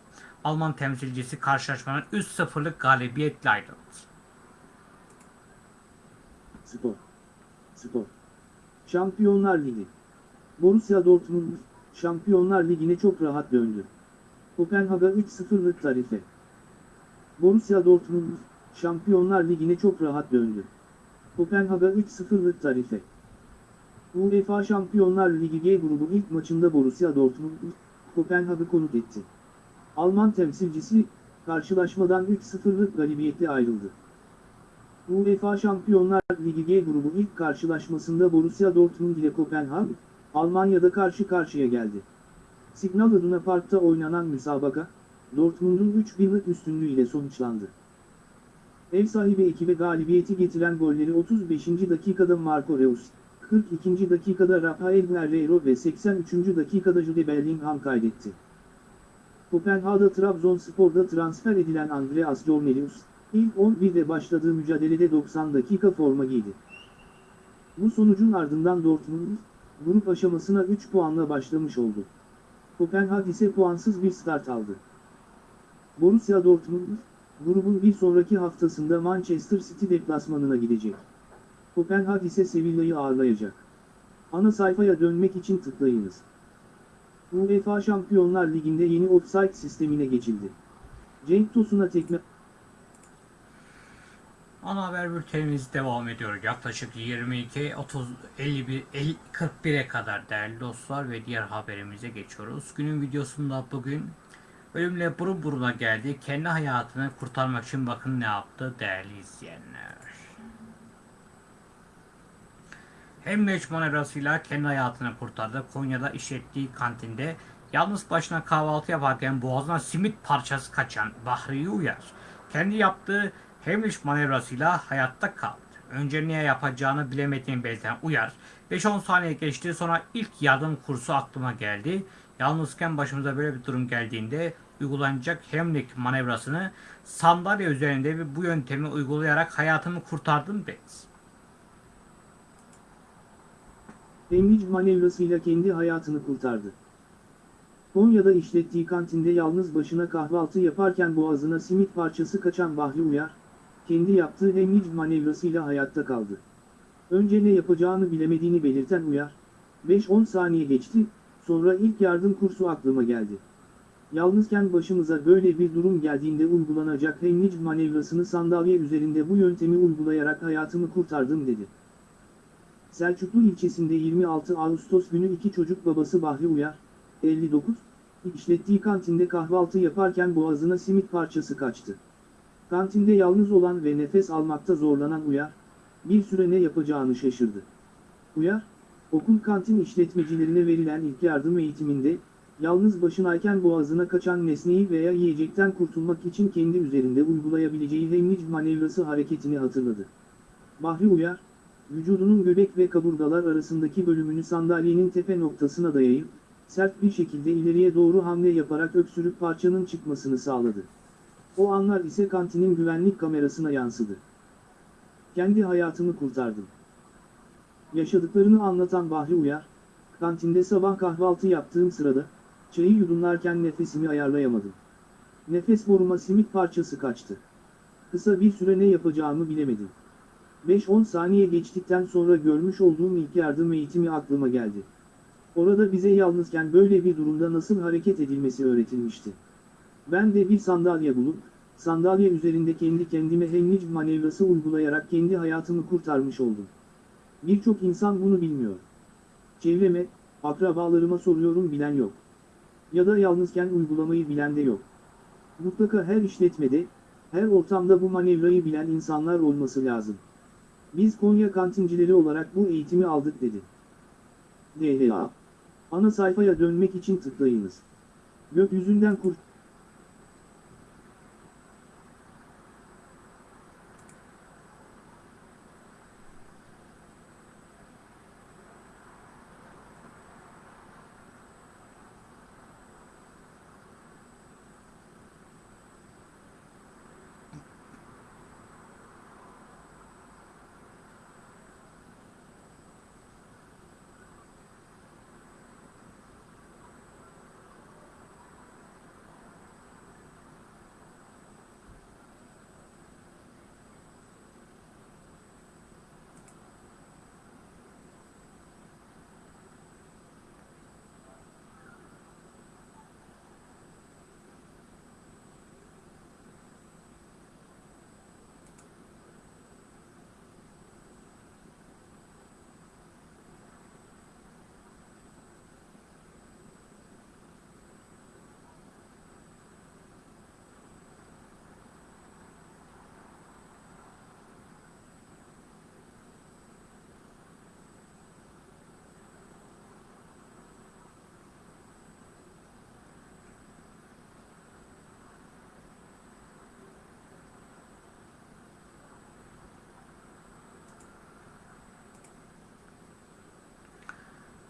Alman temsilcisi karşılaşmanın 3-0'lık galibiyetle ayrıldı. Spor. Spor. Şampiyonlar Ligi. Borussia Dortmund, Şampiyonlar Ligi'ne çok rahat döndü. Kopenhag'a 3-0'lık tarife. Borussia Dortmund, Şampiyonlar Ligi'ne çok rahat döndü. Kopenhag'a 3-0'lık tarife. UEFA Şampiyonlar Ligi G grubu ilk maçında Borussia Dortmund, Kopenhag'ı konuk etti. Alman temsilcisi, karşılaşmadan 3-0'lık galibiyetle ayrıldı. UEFA Şampiyonlar Ligi G grubu ilk karşılaşmasında Borussia Dortmund ile Kopenhag, Almanya'da karşı karşıya geldi. Signal Iduna Park'ta oynanan müsabaka, Dortmund'un 3-1'lik üstünlüğüyle sonuçlandı. Ev sahibi ekibe galibiyeti getiren golleri 35. dakikada Marco Reus, 42. dakikada Rafael Guerreiro ve 83. dakikada Jude Bellingham kaydetti. Kopenhag'da Trabzonspor'da transfer edilen Andreas Cornelius, ilk 11'de başladığı mücadelede 90 dakika forma giydi. Bu sonucun ardından Dortmund, grup aşamasına 3 puanla başlamış oldu. Kopenhag ise puansız bir start aldı. Borussia Dortmund, grubun bir sonraki haftasında Manchester City deplasmanına gidecek. Kopenhag ise Sevilla'yı ağırlayacak. Ana sayfaya dönmek için tıklayınız. UEFA Şampiyonlar Ligi'nde yeni offside sistemine geçildi. Cenk Tosun'a tekme... Ana haber bültenimiz devam ediyor. Yaklaşık 22, 30, 51, 50, 41'e kadar değerli dostlar ve diğer haberimize geçiyoruz. Günün videosunda bugün ölümle burun buruna geldi. Kendi hayatını kurtarmak için bakın ne yaptı değerli izleyenler. Hem meç manevrasıyla kendi hayatını kurtardı. Konya'da işlettiği kantinde yalnız başına kahvaltı yaparken boğazına simit parçası kaçan Bahri Uyar kendi yaptığı Hemliş manevrasıyla hayatta kaldı. Önce ne yapacağını bilemediğini belirten Uyar, 5-10 saniye geçti sonra ilk yardım kursu aklıma geldi. Yalnızken başımıza böyle bir durum geldiğinde uygulanacak Hemlik manevrasını sandalye üzerinde bu yöntemi uygulayarak hayatımı kurtardım dedi. Emric manevrasıyla kendi hayatını kurtardı. Konya'da işlettiği kantinde yalnız başına kahvaltı yaparken boğazına simit parçası kaçan Bahri Uyar, kendi yaptığı Emric manevrasıyla hayatta kaldı. Önce ne yapacağını bilemediğini belirten Uyar, 5-10 saniye geçti, sonra ilk yardım kursu aklıma geldi. Yalnızken başımıza böyle bir durum geldiğinde uygulanacak Emric manevrasını sandalye üzerinde bu yöntemi uygulayarak hayatımı kurtardım dedi. Selçuklu ilçesinde 26 Ağustos günü iki çocuk babası Bahri Uyar, 59, işlettiği kantinde kahvaltı yaparken boğazına simit parçası kaçtı. Kantinde yalnız olan ve nefes almakta zorlanan Uyar, bir süre ne yapacağını şaşırdı. Uyar, okul kantin işletmecilerine verilen ilk yardım eğitiminde, yalnız başınayken boğazına kaçan nesneyi veya yiyecekten kurtulmak için kendi üzerinde uygulayabileceği Heimlich manevrası hareketini hatırladı. Bahri Uyar, vücudunun göbek ve kaburgalar arasındaki bölümünü sandalyenin tepe noktasına dayayıp, sert bir şekilde ileriye doğru hamle yaparak öksürük parçanın çıkmasını sağladı. O anlar ise kantinin güvenlik kamerasına yansıdı. Kendi hayatımı kurtardım. Yaşadıklarını anlatan Bahri Uyar, kantinde sabah kahvaltı yaptığım sırada, çayı yudumlarken nefesimi ayarlayamadım. Nefes boruma simit parçası kaçtı. Kısa bir süre ne yapacağımı bilemedim. 5-10 saniye geçtikten sonra görmüş olduğum ilk yardım eğitimi aklıma geldi. Orada bize yalnızken böyle bir durumda nasıl hareket edilmesi öğretilmişti. Ben de bir sandalye bulup, sandalye üzerinde kendi kendime Heimlich manevrası uygulayarak kendi hayatımı kurtarmış oldum. Birçok insan bunu bilmiyor. Çevreme, akrabalarıma soruyorum bilen yok. Ya da yalnızken uygulamayı bilen de yok. Mutlaka her işletmede, her ortamda bu manevrayı bilen insanlar olması lazım. Biz Konya kantincileri olarak bu eğitimi aldık dedi. DHA. Ana sayfaya dönmek için tıklayınız. Gökyüzünden kurt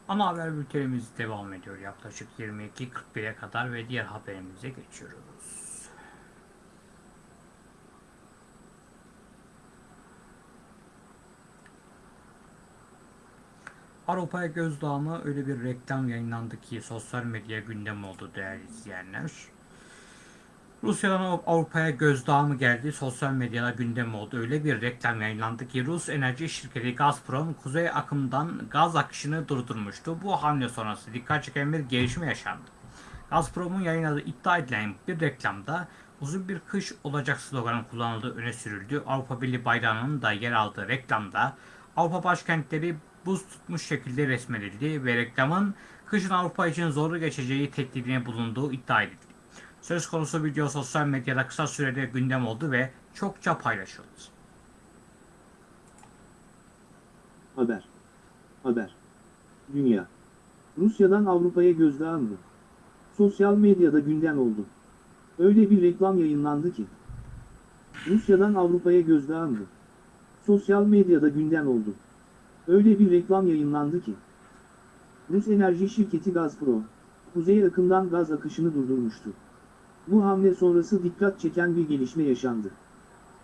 Ana haber bültenimiz devam ediyor. Yaklaşık 22.41'e kadar ve diğer haberimize geçiyoruz. Avrupa'ya gözdağı mı öyle bir reklam yayınlandı ki sosyal medya gündem oldu değerli izleyenler. Rusya'dan Av- Avrupa'ya gözdağı mı geldi sosyal medyada gündem oldu. Öyle bir reklam yayınlandı ki Rus enerji şirketi Gazprom kuzey akımdan gaz akışını durdurmuştu. Bu hamle sonrası dikkat çeken bir gelişme yaşandı. Gazprom'un yayınladığı iddia edilen bir reklamda uzun bir kış olacak sloganı kullanıldığı öne sürüldü. Avrupa Birliği bayrağının da yer aldığı reklamda Avrupa başkentleri buz tutmuş şekilde resmedildi ve reklamın kışın Avrupa için zorlu geçeceği tehdidine bulunduğu iddia edildi. Söz konusu video sosyal medyada kısa sürede gündem oldu ve çokça paylaşıldı. Haber. Haber. Dünya. Rusya'dan Avrupa'ya gözdağı mı? Sosyal medyada gündem oldu. Öyle bir reklam yayınlandı ki. Rusya'dan Avrupa'ya gözdağı mı? Sosyal medyada gündem oldu. Öyle bir reklam yayınlandı ki. Rus enerji şirketi Gazprom, kuzey akımdan gaz akışını durdurmuştu. Bu hamle sonrası dikkat çeken bir gelişme yaşandı.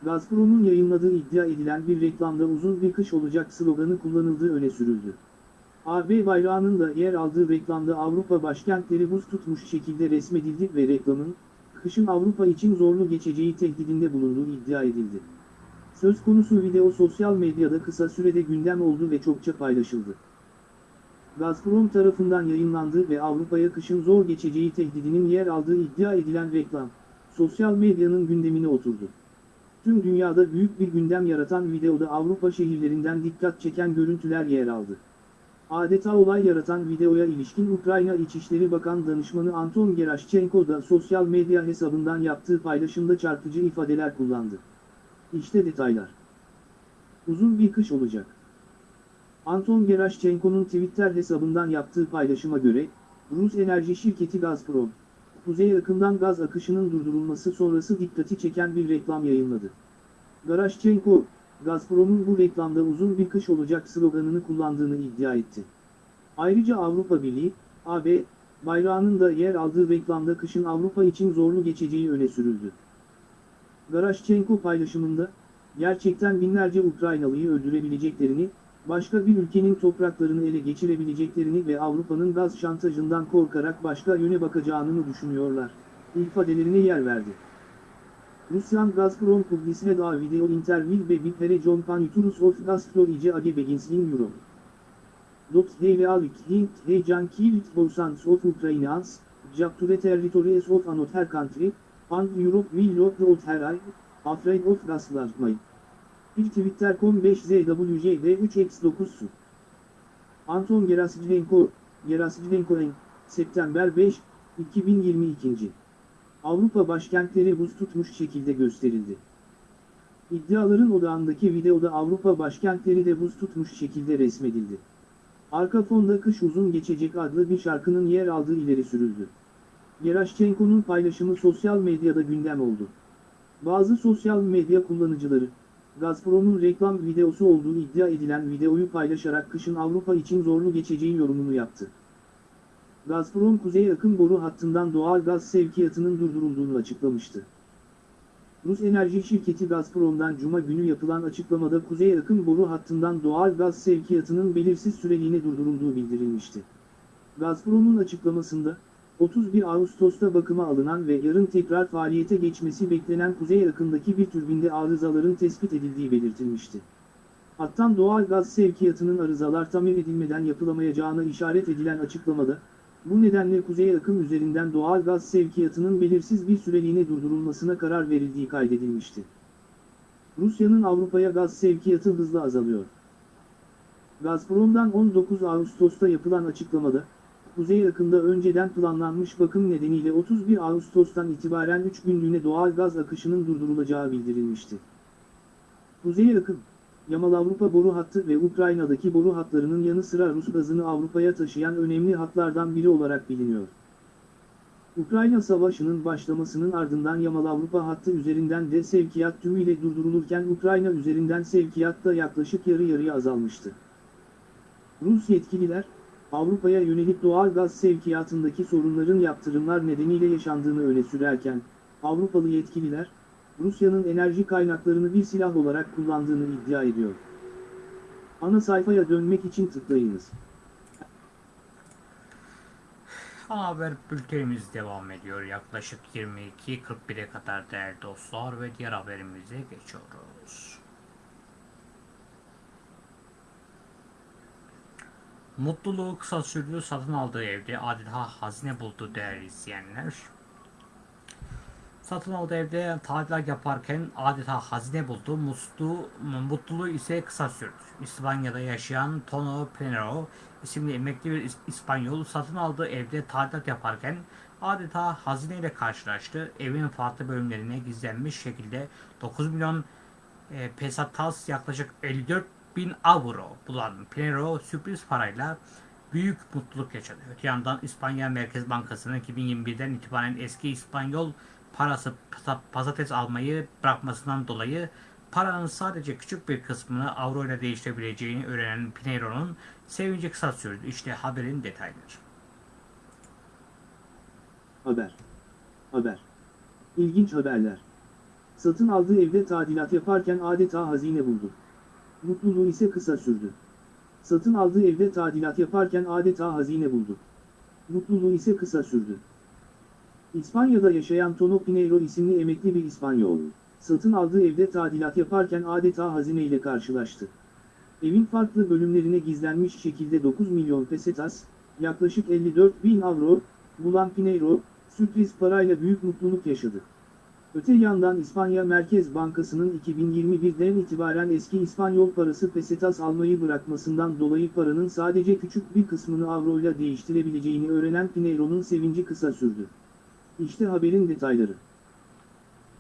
Gazprom'un yayınladığı iddia edilen bir reklamda uzun bir kış olacak sloganı kullanıldığı öne sürüldü. AB bayrağının da yer aldığı reklamda Avrupa başkentleri buz tutmuş şekilde resmedildi ve reklamın, kışın Avrupa için zorlu geçeceği tehdidinde bulunduğu iddia edildi. Söz konusu video sosyal medyada kısa sürede gündem oldu ve çokça paylaşıldı. Gazprom tarafından yayınlandı ve Avrupa'ya kışın zor geçeceği tehdidinin yer aldığı iddia edilen reklam, sosyal medyanın gündemine oturdu. Tüm dünyada büyük bir gündem yaratan videoda Avrupa şehirlerinden dikkat çeken görüntüler yer aldı. Adeta olay yaratan videoya ilişkin Ukrayna İçişleri Bakan Danışmanı Anton Gerashchenko da sosyal medya hesabından yaptığı paylaşımda çarpıcı ifadeler kullandı. İşte detaylar. Uzun bir kış olacak. Anton Gerashchenko'nun Twitter hesabından yaptığı paylaşıma göre, Rus enerji şirketi Gazprom, kuzey akımdan gaz akışının durdurulması sonrası dikkati çeken bir reklam yayınladı. Garashchenko, Gazprom'un bu reklamda uzun bir kış olacak sloganını kullandığını iddia etti. Ayrıca Avrupa Birliği, AB, bayrağının da yer aldığı reklamda kışın Avrupa için zorlu geçeceği öne sürüldü. Garashchenko paylaşımında, gerçekten binlerce Ukraynalıyı öldürebileceklerini, başka bir ülkenin topraklarını ele geçirebileceklerini ve Avrupa'nın gaz şantajından korkarak başka yöne bakacağını mı düşünüyorlar, ifadelerine yer verdi. Rusyan Gazprom publisine da video interview ve bir pere John Panuturus of Gazprom ice age begins in Europe. Dot alvik hint heyecan kilit thousands of Ukrainians, the territories of another country, and Europe will not her eye, afraid of gaslighting. Bir Twitter.com 5ZWJD 3X9 su. Anton Gerasimenko en, September 5, 2022. Avrupa başkentleri buz tutmuş şekilde gösterildi. İddiaların odağındaki videoda Avrupa başkentleri de buz tutmuş şekilde resmedildi. Arka fonda Kış Uzun Geçecek adlı bir şarkının yer aldığı ileri sürüldü. Gerashchenko'nun paylaşımı sosyal medyada gündem oldu. Bazı sosyal medya kullanıcıları, Gazprom'un reklam videosu olduğu iddia edilen videoyu paylaşarak kışın Avrupa için zorlu geçeceği yorumunu yaptı. Gazprom kuzey akım boru hattından doğal gaz sevkiyatının durdurulduğunu açıklamıştı. Rus enerji şirketi Gazprom'dan Cuma günü yapılan açıklamada kuzey akım boru hattından doğal gaz sevkiyatının belirsiz süreliğine durdurulduğu bildirilmişti. Gazprom'un açıklamasında, 31 Ağustos'ta bakıma alınan ve yarın tekrar faaliyete geçmesi beklenen kuzey akımdaki bir türbinde arızaların tespit edildiği belirtilmişti. Hattan doğal gaz sevkiyatının arızalar tamir edilmeden yapılamayacağına işaret edilen açıklamada, bu nedenle kuzey akım üzerinden doğal gaz sevkiyatının belirsiz bir süreliğine durdurulmasına karar verildiği kaydedilmişti. Rusya'nın Avrupa'ya gaz sevkiyatı hızla azalıyor. Gazprom'dan 19 Ağustos'ta yapılan açıklamada, kuzey akımda önceden planlanmış bakım nedeniyle 31 Ağustos'tan itibaren 3 günlüğüne doğal gaz akışının durdurulacağı bildirilmişti. Kuzey akım, Yamal Avrupa boru hattı ve Ukrayna'daki boru hatlarının yanı sıra Rus gazını Avrupa'ya taşıyan önemli hatlardan biri olarak biliniyor. Ukrayna Savaşı'nın başlamasının ardından Yamal Avrupa hattı üzerinden de sevkiyat tümüyle durdurulurken Ukrayna üzerinden sevkiyat da yaklaşık yarı yarıya azalmıştı. Rus yetkililer, Avrupa'ya yönelik doğal gaz sevkiyatındaki sorunların yaptırımlar nedeniyle yaşandığını öne sürerken, Avrupalı yetkililer, Rusya'nın enerji kaynaklarını bir silah olarak kullandığını iddia ediyor. Ana sayfaya dönmek için tıklayınız. Ana haber bültenimiz devam ediyor. Yaklaşık 22.41'e kadar değerli dostlar ve diğer haberimize geçiyoruz. Mutluluğu kısa sürdü satın aldığı evde adeta hazine buldu değerli izleyenler. Satın aldığı evde tadilat yaparken adeta hazine buldu. Muslu, mutluluğu ise kısa sürdü. İspanya'da yaşayan Tono Pinero isimli emekli bir İs- İspanyol satın aldığı evde tadilat yaparken adeta hazineyle karşılaştı. Evin farklı bölümlerine gizlenmiş şekilde 9 milyon e, pesetas yaklaşık 54 bin avro bulan Pinero sürpriz parayla büyük mutluluk yaşadı. Öte yandan İspanya Merkez Bankası'nın 2021'den itibaren eski İspanyol parası pasa- patates almayı bırakmasından dolayı paranın sadece küçük bir kısmını avro ile değiştirebileceğini öğrenen Pineiro'nun sevinci kısa sürdü. İşte haberin detayları. Haber. Haber. İlginç haberler. Satın aldığı evde tadilat yaparken adeta hazine buldu. Mutluluğu ise kısa sürdü. Satın aldığı evde tadilat yaparken adeta hazine buldu. Mutluluğu ise kısa sürdü. İspanya'da yaşayan Tono Pineiro isimli emekli bir İspanyol, satın aldığı evde tadilat yaparken adeta hazineyle karşılaştı. Evin farklı bölümlerine gizlenmiş şekilde 9 milyon pesetas, yaklaşık 54 bin avro, bulan Pineiro, sürpriz parayla büyük mutluluk yaşadı. Öte yandan İspanya Merkez Bankası'nın 2021'den itibaren eski İspanyol parası pesetas almayı bırakmasından dolayı paranın sadece küçük bir kısmını avroyla değiştirebileceğini öğrenen Pineiro'nun sevinci kısa sürdü. İşte haberin detayları.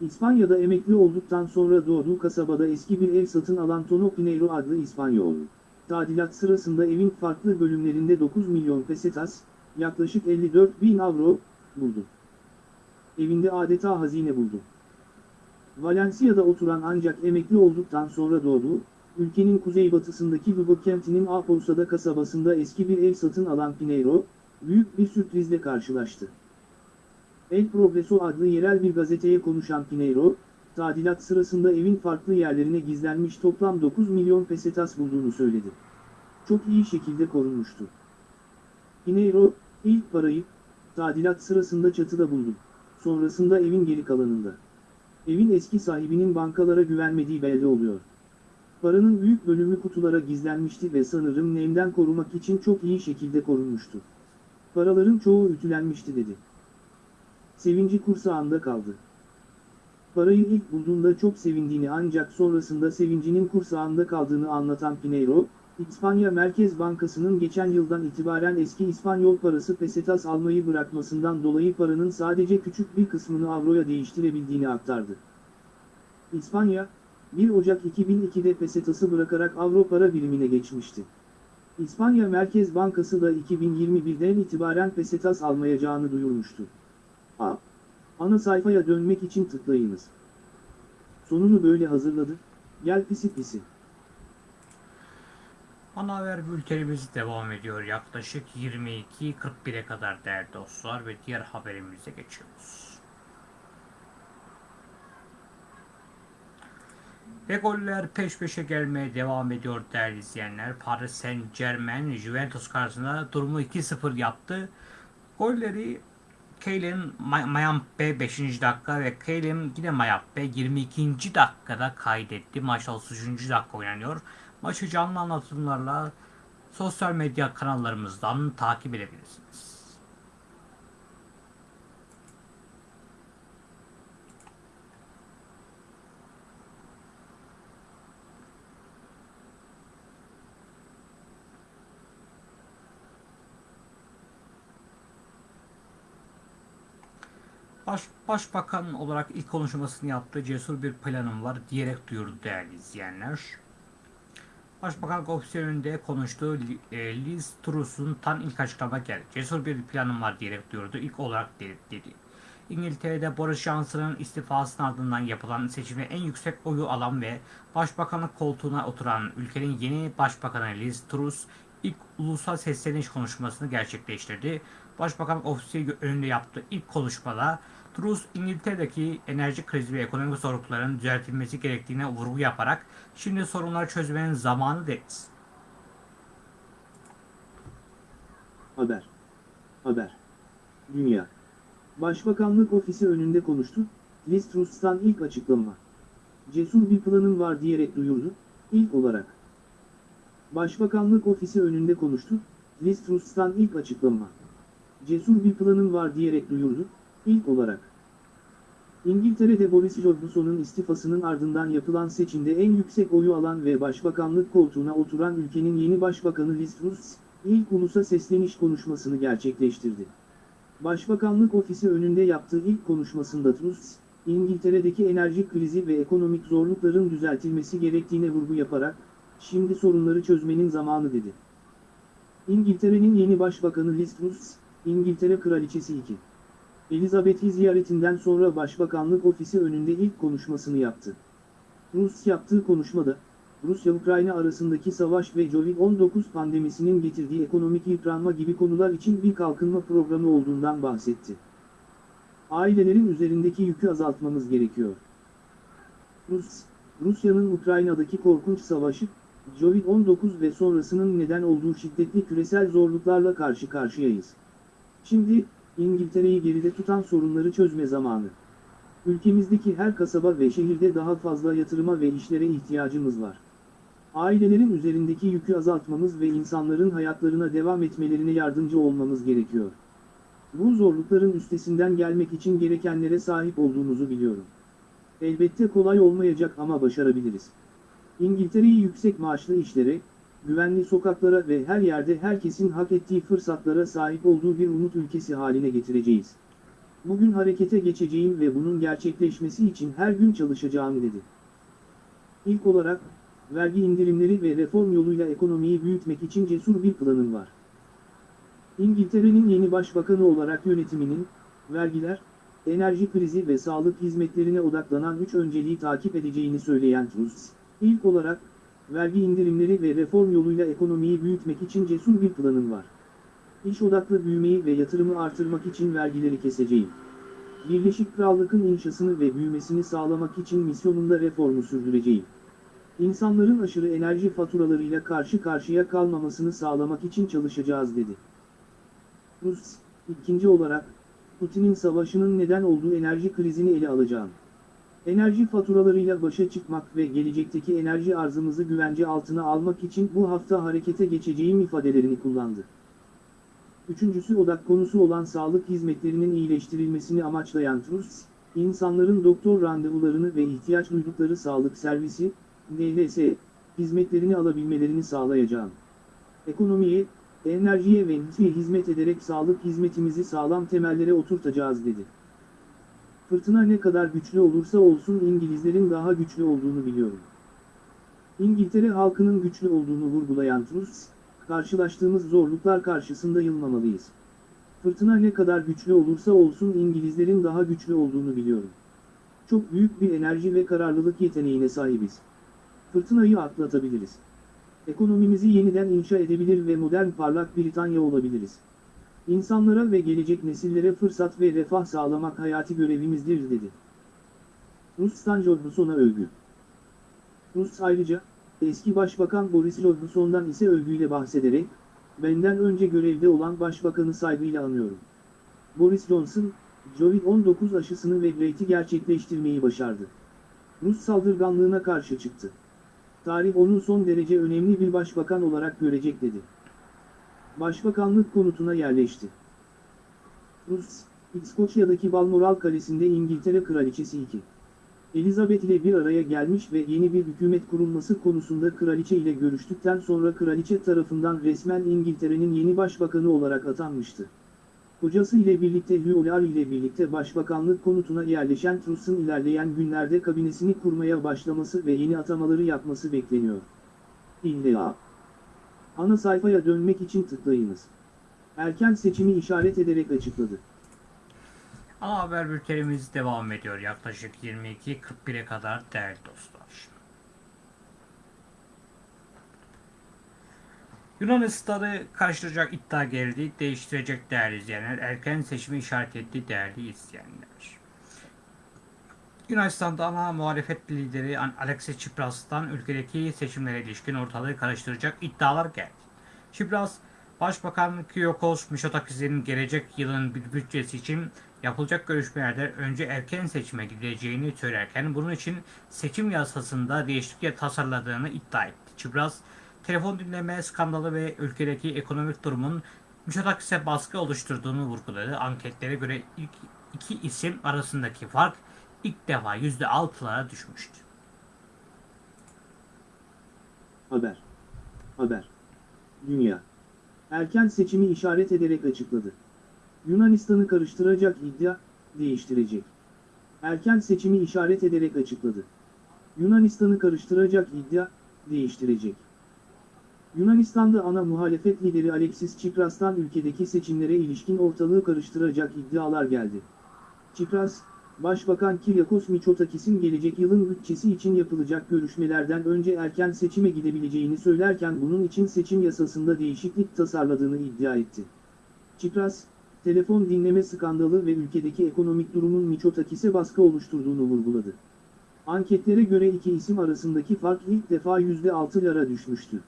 İspanya'da emekli olduktan sonra doğduğu kasabada eski bir ev satın alan Tono Pineiro adlı İspanyol. Tadilat sırasında evin farklı bölümlerinde 9 milyon pesetas, yaklaşık 54 bin avro, buldu. Evinde adeta hazine buldu. Valencia'da oturan ancak emekli olduktan sonra doğduğu, ülkenin kuzeybatısındaki Lugo kentinin Apousada kasabasında eski bir ev satın alan Pineiro, büyük bir sürprizle karşılaştı. El Progreso adlı yerel bir gazeteye konuşan Pineiro, tadilat sırasında evin farklı yerlerine gizlenmiş toplam 9 milyon pesetas bulduğunu söyledi. Çok iyi şekilde korunmuştu. Pineiro, ilk parayı, tadilat sırasında çatıda buldum. Sonrasında evin geri kalanında. Evin eski sahibinin bankalara güvenmediği belli oluyor. Paranın büyük bölümü kutulara gizlenmişti ve sanırım nemden korumak için çok iyi şekilde korunmuştu. Paraların çoğu ütülenmişti dedi. Sevinci kursağında kaldı. Parayı ilk bulduğunda çok sevindiğini ancak sonrasında sevincinin kursağında kaldığını anlatan Pineiro, İspanya Merkez Bankası'nın geçen yıldan itibaren eski İspanyol parası pesetas almayı bırakmasından dolayı paranın sadece küçük bir kısmını avroya değiştirebildiğini aktardı. İspanya, 1 Ocak 2002'de pesetası bırakarak avro para birimine geçmişti. İspanya Merkez Bankası da 2021'den itibaren pesetas almayacağını duyurmuştu. A. Ana sayfaya dönmek için tıklayınız. Sonunu böyle hazırladı. Gel pisi pisi. Ana haber bültenimiz devam ediyor. Yaklaşık 22.41'e kadar değerli dostlar ve diğer haberimize geçiyoruz. Ve goller peş peşe gelmeye devam ediyor değerli izleyenler. Paris Saint Germain Juventus karşısında durumu 2-0 yaptı. Golleri Keylin Mayampe 5. dakika ve Keylin yine Mayampe 22. dakikada kaydetti. Maç 33. dakika oynanıyor. Maçı canlı anlatımlarla sosyal medya kanallarımızdan takip edebilirsiniz. Baş, Başbakan olarak ilk konuşmasını yaptığı cesur bir planım var diyerek duyurdu değerli izleyenler. Başbakan ofisi önünde konuştuğu e, Liz Truss'un tan ilk açıklama geldi. Cesur bir planım var diyerek duyurdu. İlk olarak dedi. dedi. İngiltere'de Boris Johnson'ın istifasının ardından yapılan seçimde en yüksek oyu alan ve başbakanlık koltuğuna oturan ülkenin yeni başbakanı Liz Truss ilk ulusal sesleniş konuşmasını gerçekleştirdi. Başbakan ofisi önünde yaptığı ilk konuşmada Truss İngiltere'deki enerji krizi ve ekonomik zorlukların düzeltilmesi gerektiğine vurgu yaparak şimdi sorunları çözmenin zamanı dedi. Haber. Haber. Dünya. Başbakanlık ofisi önünde konuştu, Liz Truss'tan ilk açıklama. Cesur bir planım var diyerek duyurdu, ilk olarak. Başbakanlık ofisi önünde konuştu, Liz Truss'tan ilk açıklama. Cesur bir planım var diyerek duyurdu, ilk olarak. İngiltere'de Boris Johnson'un istifasının ardından yapılan seçimde en yüksek oyu alan ve başbakanlık koltuğuna oturan ülkenin yeni başbakanı Liz Truss, ilk ulusa sesleniş konuşmasını gerçekleştirdi. Başbakanlık ofisi önünde yaptığı ilk konuşmasında Truss, İngiltere'deki enerji krizi ve ekonomik zorlukların düzeltilmesi gerektiğine vurgu yaparak, şimdi sorunları çözmenin zamanı dedi. İngiltere'nin yeni başbakanı Liz Truss, İngiltere Kraliçesi 2. Elizabeth'i ziyaretinden sonra Başbakanlık Ofisi önünde ilk konuşmasını yaptı. Rus yaptığı konuşmada, Rusya-Ukrayna arasındaki savaş ve Covid-19 pandemisinin getirdiği ekonomik yıpranma gibi konular için bir kalkınma programı olduğundan bahsetti. Ailelerin üzerindeki yükü azaltmamız gerekiyor. Rus, Rusya'nın Ukrayna'daki korkunç savaşı, Covid-19 ve sonrasının neden olduğu şiddetli küresel zorluklarla karşı karşıyayız. Şimdi, İngiltere'yi geride tutan sorunları çözme zamanı. Ülkemizdeki her kasaba ve şehirde daha fazla yatırıma ve işlere ihtiyacımız var. Ailelerin üzerindeki yükü azaltmamız ve insanların hayatlarına devam etmelerine yardımcı olmamız gerekiyor. Bu zorlukların üstesinden gelmek için gerekenlere sahip olduğumuzu biliyorum. Elbette kolay olmayacak ama başarabiliriz. İngiltere'yi yüksek maaşlı işlere, güvenli sokaklara ve her yerde herkesin hak ettiği fırsatlara sahip olduğu bir umut ülkesi haline getireceğiz. Bugün harekete geçeceğim ve bunun gerçekleşmesi için her gün çalışacağım dedi. İlk olarak, vergi indirimleri ve reform yoluyla ekonomiyi büyütmek için cesur bir planım var. İngiltere'nin yeni başbakanı olarak yönetiminin, vergiler, enerji krizi ve sağlık hizmetlerine odaklanan üç önceliği takip edeceğini söyleyen Truss, ilk olarak, vergi indirimleri ve reform yoluyla ekonomiyi büyütmek için cesur bir planım var. İş odaklı büyümeyi ve yatırımı artırmak için vergileri keseceğim. Birleşik Krallık'ın inşasını ve büyümesini sağlamak için misyonunda reformu sürdüreceğim. İnsanların aşırı enerji faturalarıyla karşı karşıya kalmamasını sağlamak için çalışacağız dedi. Rus, ikinci olarak, Putin'in savaşının neden olduğu enerji krizini ele alacağım. Enerji faturalarıyla başa çıkmak ve gelecekteki enerji arzımızı güvence altına almak için bu hafta harekete geçeceğim ifadelerini kullandı. Üçüncüsü odak konusu olan sağlık hizmetlerinin iyileştirilmesini amaçlayan Truss, insanların doktor randevularını ve ihtiyaç duydukları sağlık servisi, DLS, hizmetlerini alabilmelerini sağlayacağım. Ekonomiye, enerjiye ve hizmet ederek sağlık hizmetimizi sağlam temellere oturtacağız dedi. Fırtına ne kadar güçlü olursa olsun İngilizlerin daha güçlü olduğunu biliyorum. İngiltere halkının güçlü olduğunu vurgulayan Truss, karşılaştığımız zorluklar karşısında yılmamalıyız. Fırtına ne kadar güçlü olursa olsun İngilizlerin daha güçlü olduğunu biliyorum. Çok büyük bir enerji ve kararlılık yeteneğine sahibiz. Fırtınayı atlatabiliriz. Ekonomimizi yeniden inşa edebilir ve modern parlak Britanya olabiliriz. İnsanlara ve gelecek nesillere fırsat ve refah sağlamak hayati görevimizdir dedi. Rus'tan Johnson'a övgü. Rus ayrıca, eski başbakan Boris Johnson'dan ise övgüyle bahsederek, benden önce görevde olan başbakanı saygıyla anıyorum. Boris Johnson, Covid-19 aşısını ve Brexit'i gerçekleştirmeyi başardı. Rus saldırganlığına karşı çıktı. Tarih onun son derece önemli bir başbakan olarak görecek dedi. Başbakanlık konutuna yerleşti. Rus, İskoçya'daki Balmoral Kalesi'nde İngiltere Kraliçesi 2. Elizabeth ile bir araya gelmiş ve yeni bir hükümet kurulması konusunda kraliçe ile görüştükten sonra kraliçe tarafından resmen İngiltere'nin yeni başbakanı olarak atanmıştı. Kocası ile birlikte Hugh ile birlikte başbakanlık konutuna yerleşen Truss'un ilerleyen günlerde kabinesini kurmaya başlaması ve yeni atamaları yapması bekleniyor. İlla. Ana sayfaya dönmek için tıklayınız. Erken seçimi işaret ederek açıkladı. Ana haber bültenimiz devam ediyor yaklaşık 22.41'e kadar değerli dostlar. Yunanistan'ı karşılayacak iddia geldi, değiştirecek değerli izleyenler, erken seçimi işaret etti değerli izleyenler. Yunanistan'da ana muhalefet lideri Alexis Tsipras'tan ülkedeki seçimlere ilişkin ortalığı karıştıracak iddialar geldi. Tsipras, Başbakan Kyriakos Mitsotakis'in gelecek yılın bir bütçesi için yapılacak görüşmelerden önce erken seçime gidileceğini söylerken bunun için seçim yasasında değişiklik tasarladığını iddia etti. Çipras, telefon dinleme skandalı ve ülkedeki ekonomik durumun Mitsotakis'e baskı oluşturduğunu vurguladı. Anketlere göre ilk iki isim arasındaki fark ilk defa %6'lara düşmüştü. Haber. Haber. Dünya. Erken seçimi işaret ederek açıkladı. Yunanistan'ı karıştıracak iddia, değiştirecek. Erken seçimi işaret ederek açıkladı. Yunanistan'ı karıştıracak iddia, değiştirecek. Yunanistan'da ana muhalefet lideri Alexis Tsipras'tan ülkedeki seçimlere ilişkin ortalığı karıştıracak iddialar geldi. Tsipras, Başbakan Kyriakos Mitsotakis'in gelecek yılın bütçesi için yapılacak görüşmelerden önce erken seçime gidebileceğini söylerken bunun için seçim yasasında değişiklik tasarladığını iddia etti. Tsipras, telefon dinleme skandalı ve ülkedeki ekonomik durumun Mitsotakis'e baskı oluşturduğunu vurguladı. Anketlere göre iki isim arasındaki fark ilk defa %6'lara düşmüştü.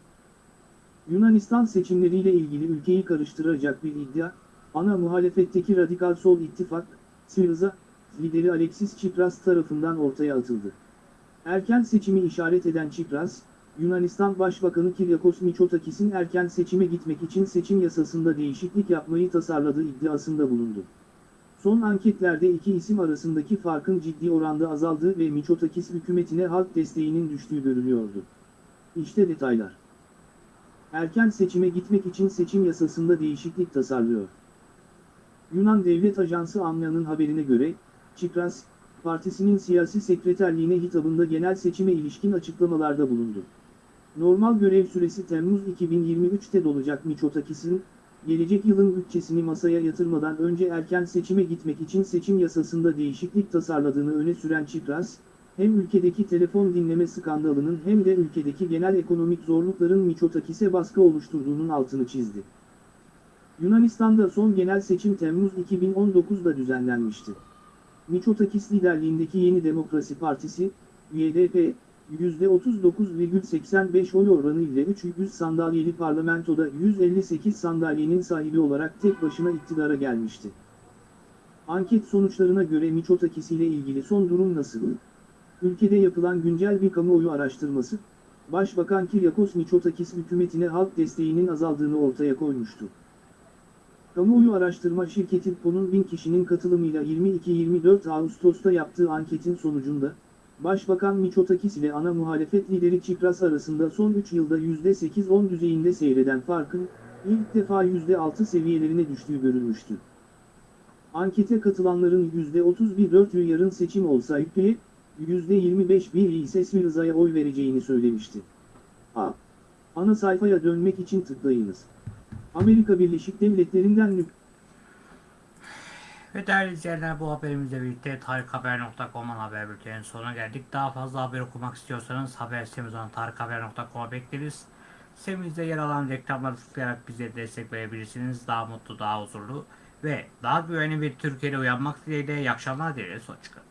Yunanistan seçimleriyle ilgili ülkeyi karıştıracak bir iddia, ana muhalefetteki Radikal Sol İttifak, Syriza, lideri Alexis Tsipras tarafından ortaya atıldı. Erken seçimi işaret eden Tsipras, Yunanistan Başbakanı Kyriakos Mitsotakis'in erken seçime gitmek için seçim yasasında değişiklik yapmayı tasarladığı iddiasında bulundu. Son anketlerde iki isim arasındaki farkın ciddi oranda azaldığı ve Mitsotakis hükümetine halk desteğinin düştüğü görülüyordu. İşte detaylar. Erken seçime gitmek için seçim yasasında değişiklik tasarlıyor. Yunan Devlet Ajansı ANLA'nın haberine göre, Tsipras, partisinin siyasi sekreterliğine hitabında genel seçime ilişkin açıklamalarda bulundu. Normal görev süresi Temmuz 2023'te dolacak Mitsotakis'in, gelecek yılın bütçesini masaya yatırmadan önce erken seçime gitmek için seçim yasasında değişiklik tasarladığını öne süren Tsipras, hem ülkedeki telefon dinleme skandalının hem de ülkedeki genel ekonomik zorlukların Mitsotakis'e baskı oluşturduğunun altını çizdi. Yunanistan'da son genel seçim Temmuz 2019'da düzenlenmişti. Mitsotakis liderliğindeki Yeni Demokrasi Partisi, YDP, %39,85 oy oranı ile 300 sandalyeli parlamentoda 158 sandalyenin sahibi olarak tek başına iktidara gelmişti. Anket sonuçlarına göre Mitsotakis ile ilgili son durum nasıl? Ülkede yapılan güncel bir kamuoyu araştırması, Başbakan Kyriakos Mitsotakis hükümetine halk desteğinin azaldığını ortaya koymuştu. Kamuoyu araştırma şirketi Po'nun 1000 kişinin katılımıyla 22-24 Ağustos'ta yaptığı anketin sonucunda, Başbakan Mitsotakis ile ana muhalefet lideri Tsipras arasında son 3 yılda %8-10 düzeyinde seyreden farkın, ilk defa %6 seviyelerine düştüğü görülmüştü. Ankete katılanların %31-4'ü yarın seçim olsa ülkeye, %25-1 ise Syriza'ya oy vereceğini söylemişti. A. Ana sayfaya dönmek için tıklayınız. Amerika Birleşik Devletleri'nden nük Ve değerli izleyenler bu haberimizle birlikte tarikhaber.com'un haber bülteninin sonuna geldik. Daha fazla haber okumak istiyorsanız haber sitemiz olan tarikhaber.com'a bekleriz. Sitemizde yer alan reklamları tıklayarak bize destek verebilirsiniz. Daha mutlu, daha huzurlu ve daha güvenli bir Türkiye'de uyanmak dileğiyle iyi akşamlar dileriz. Hoşçakalın.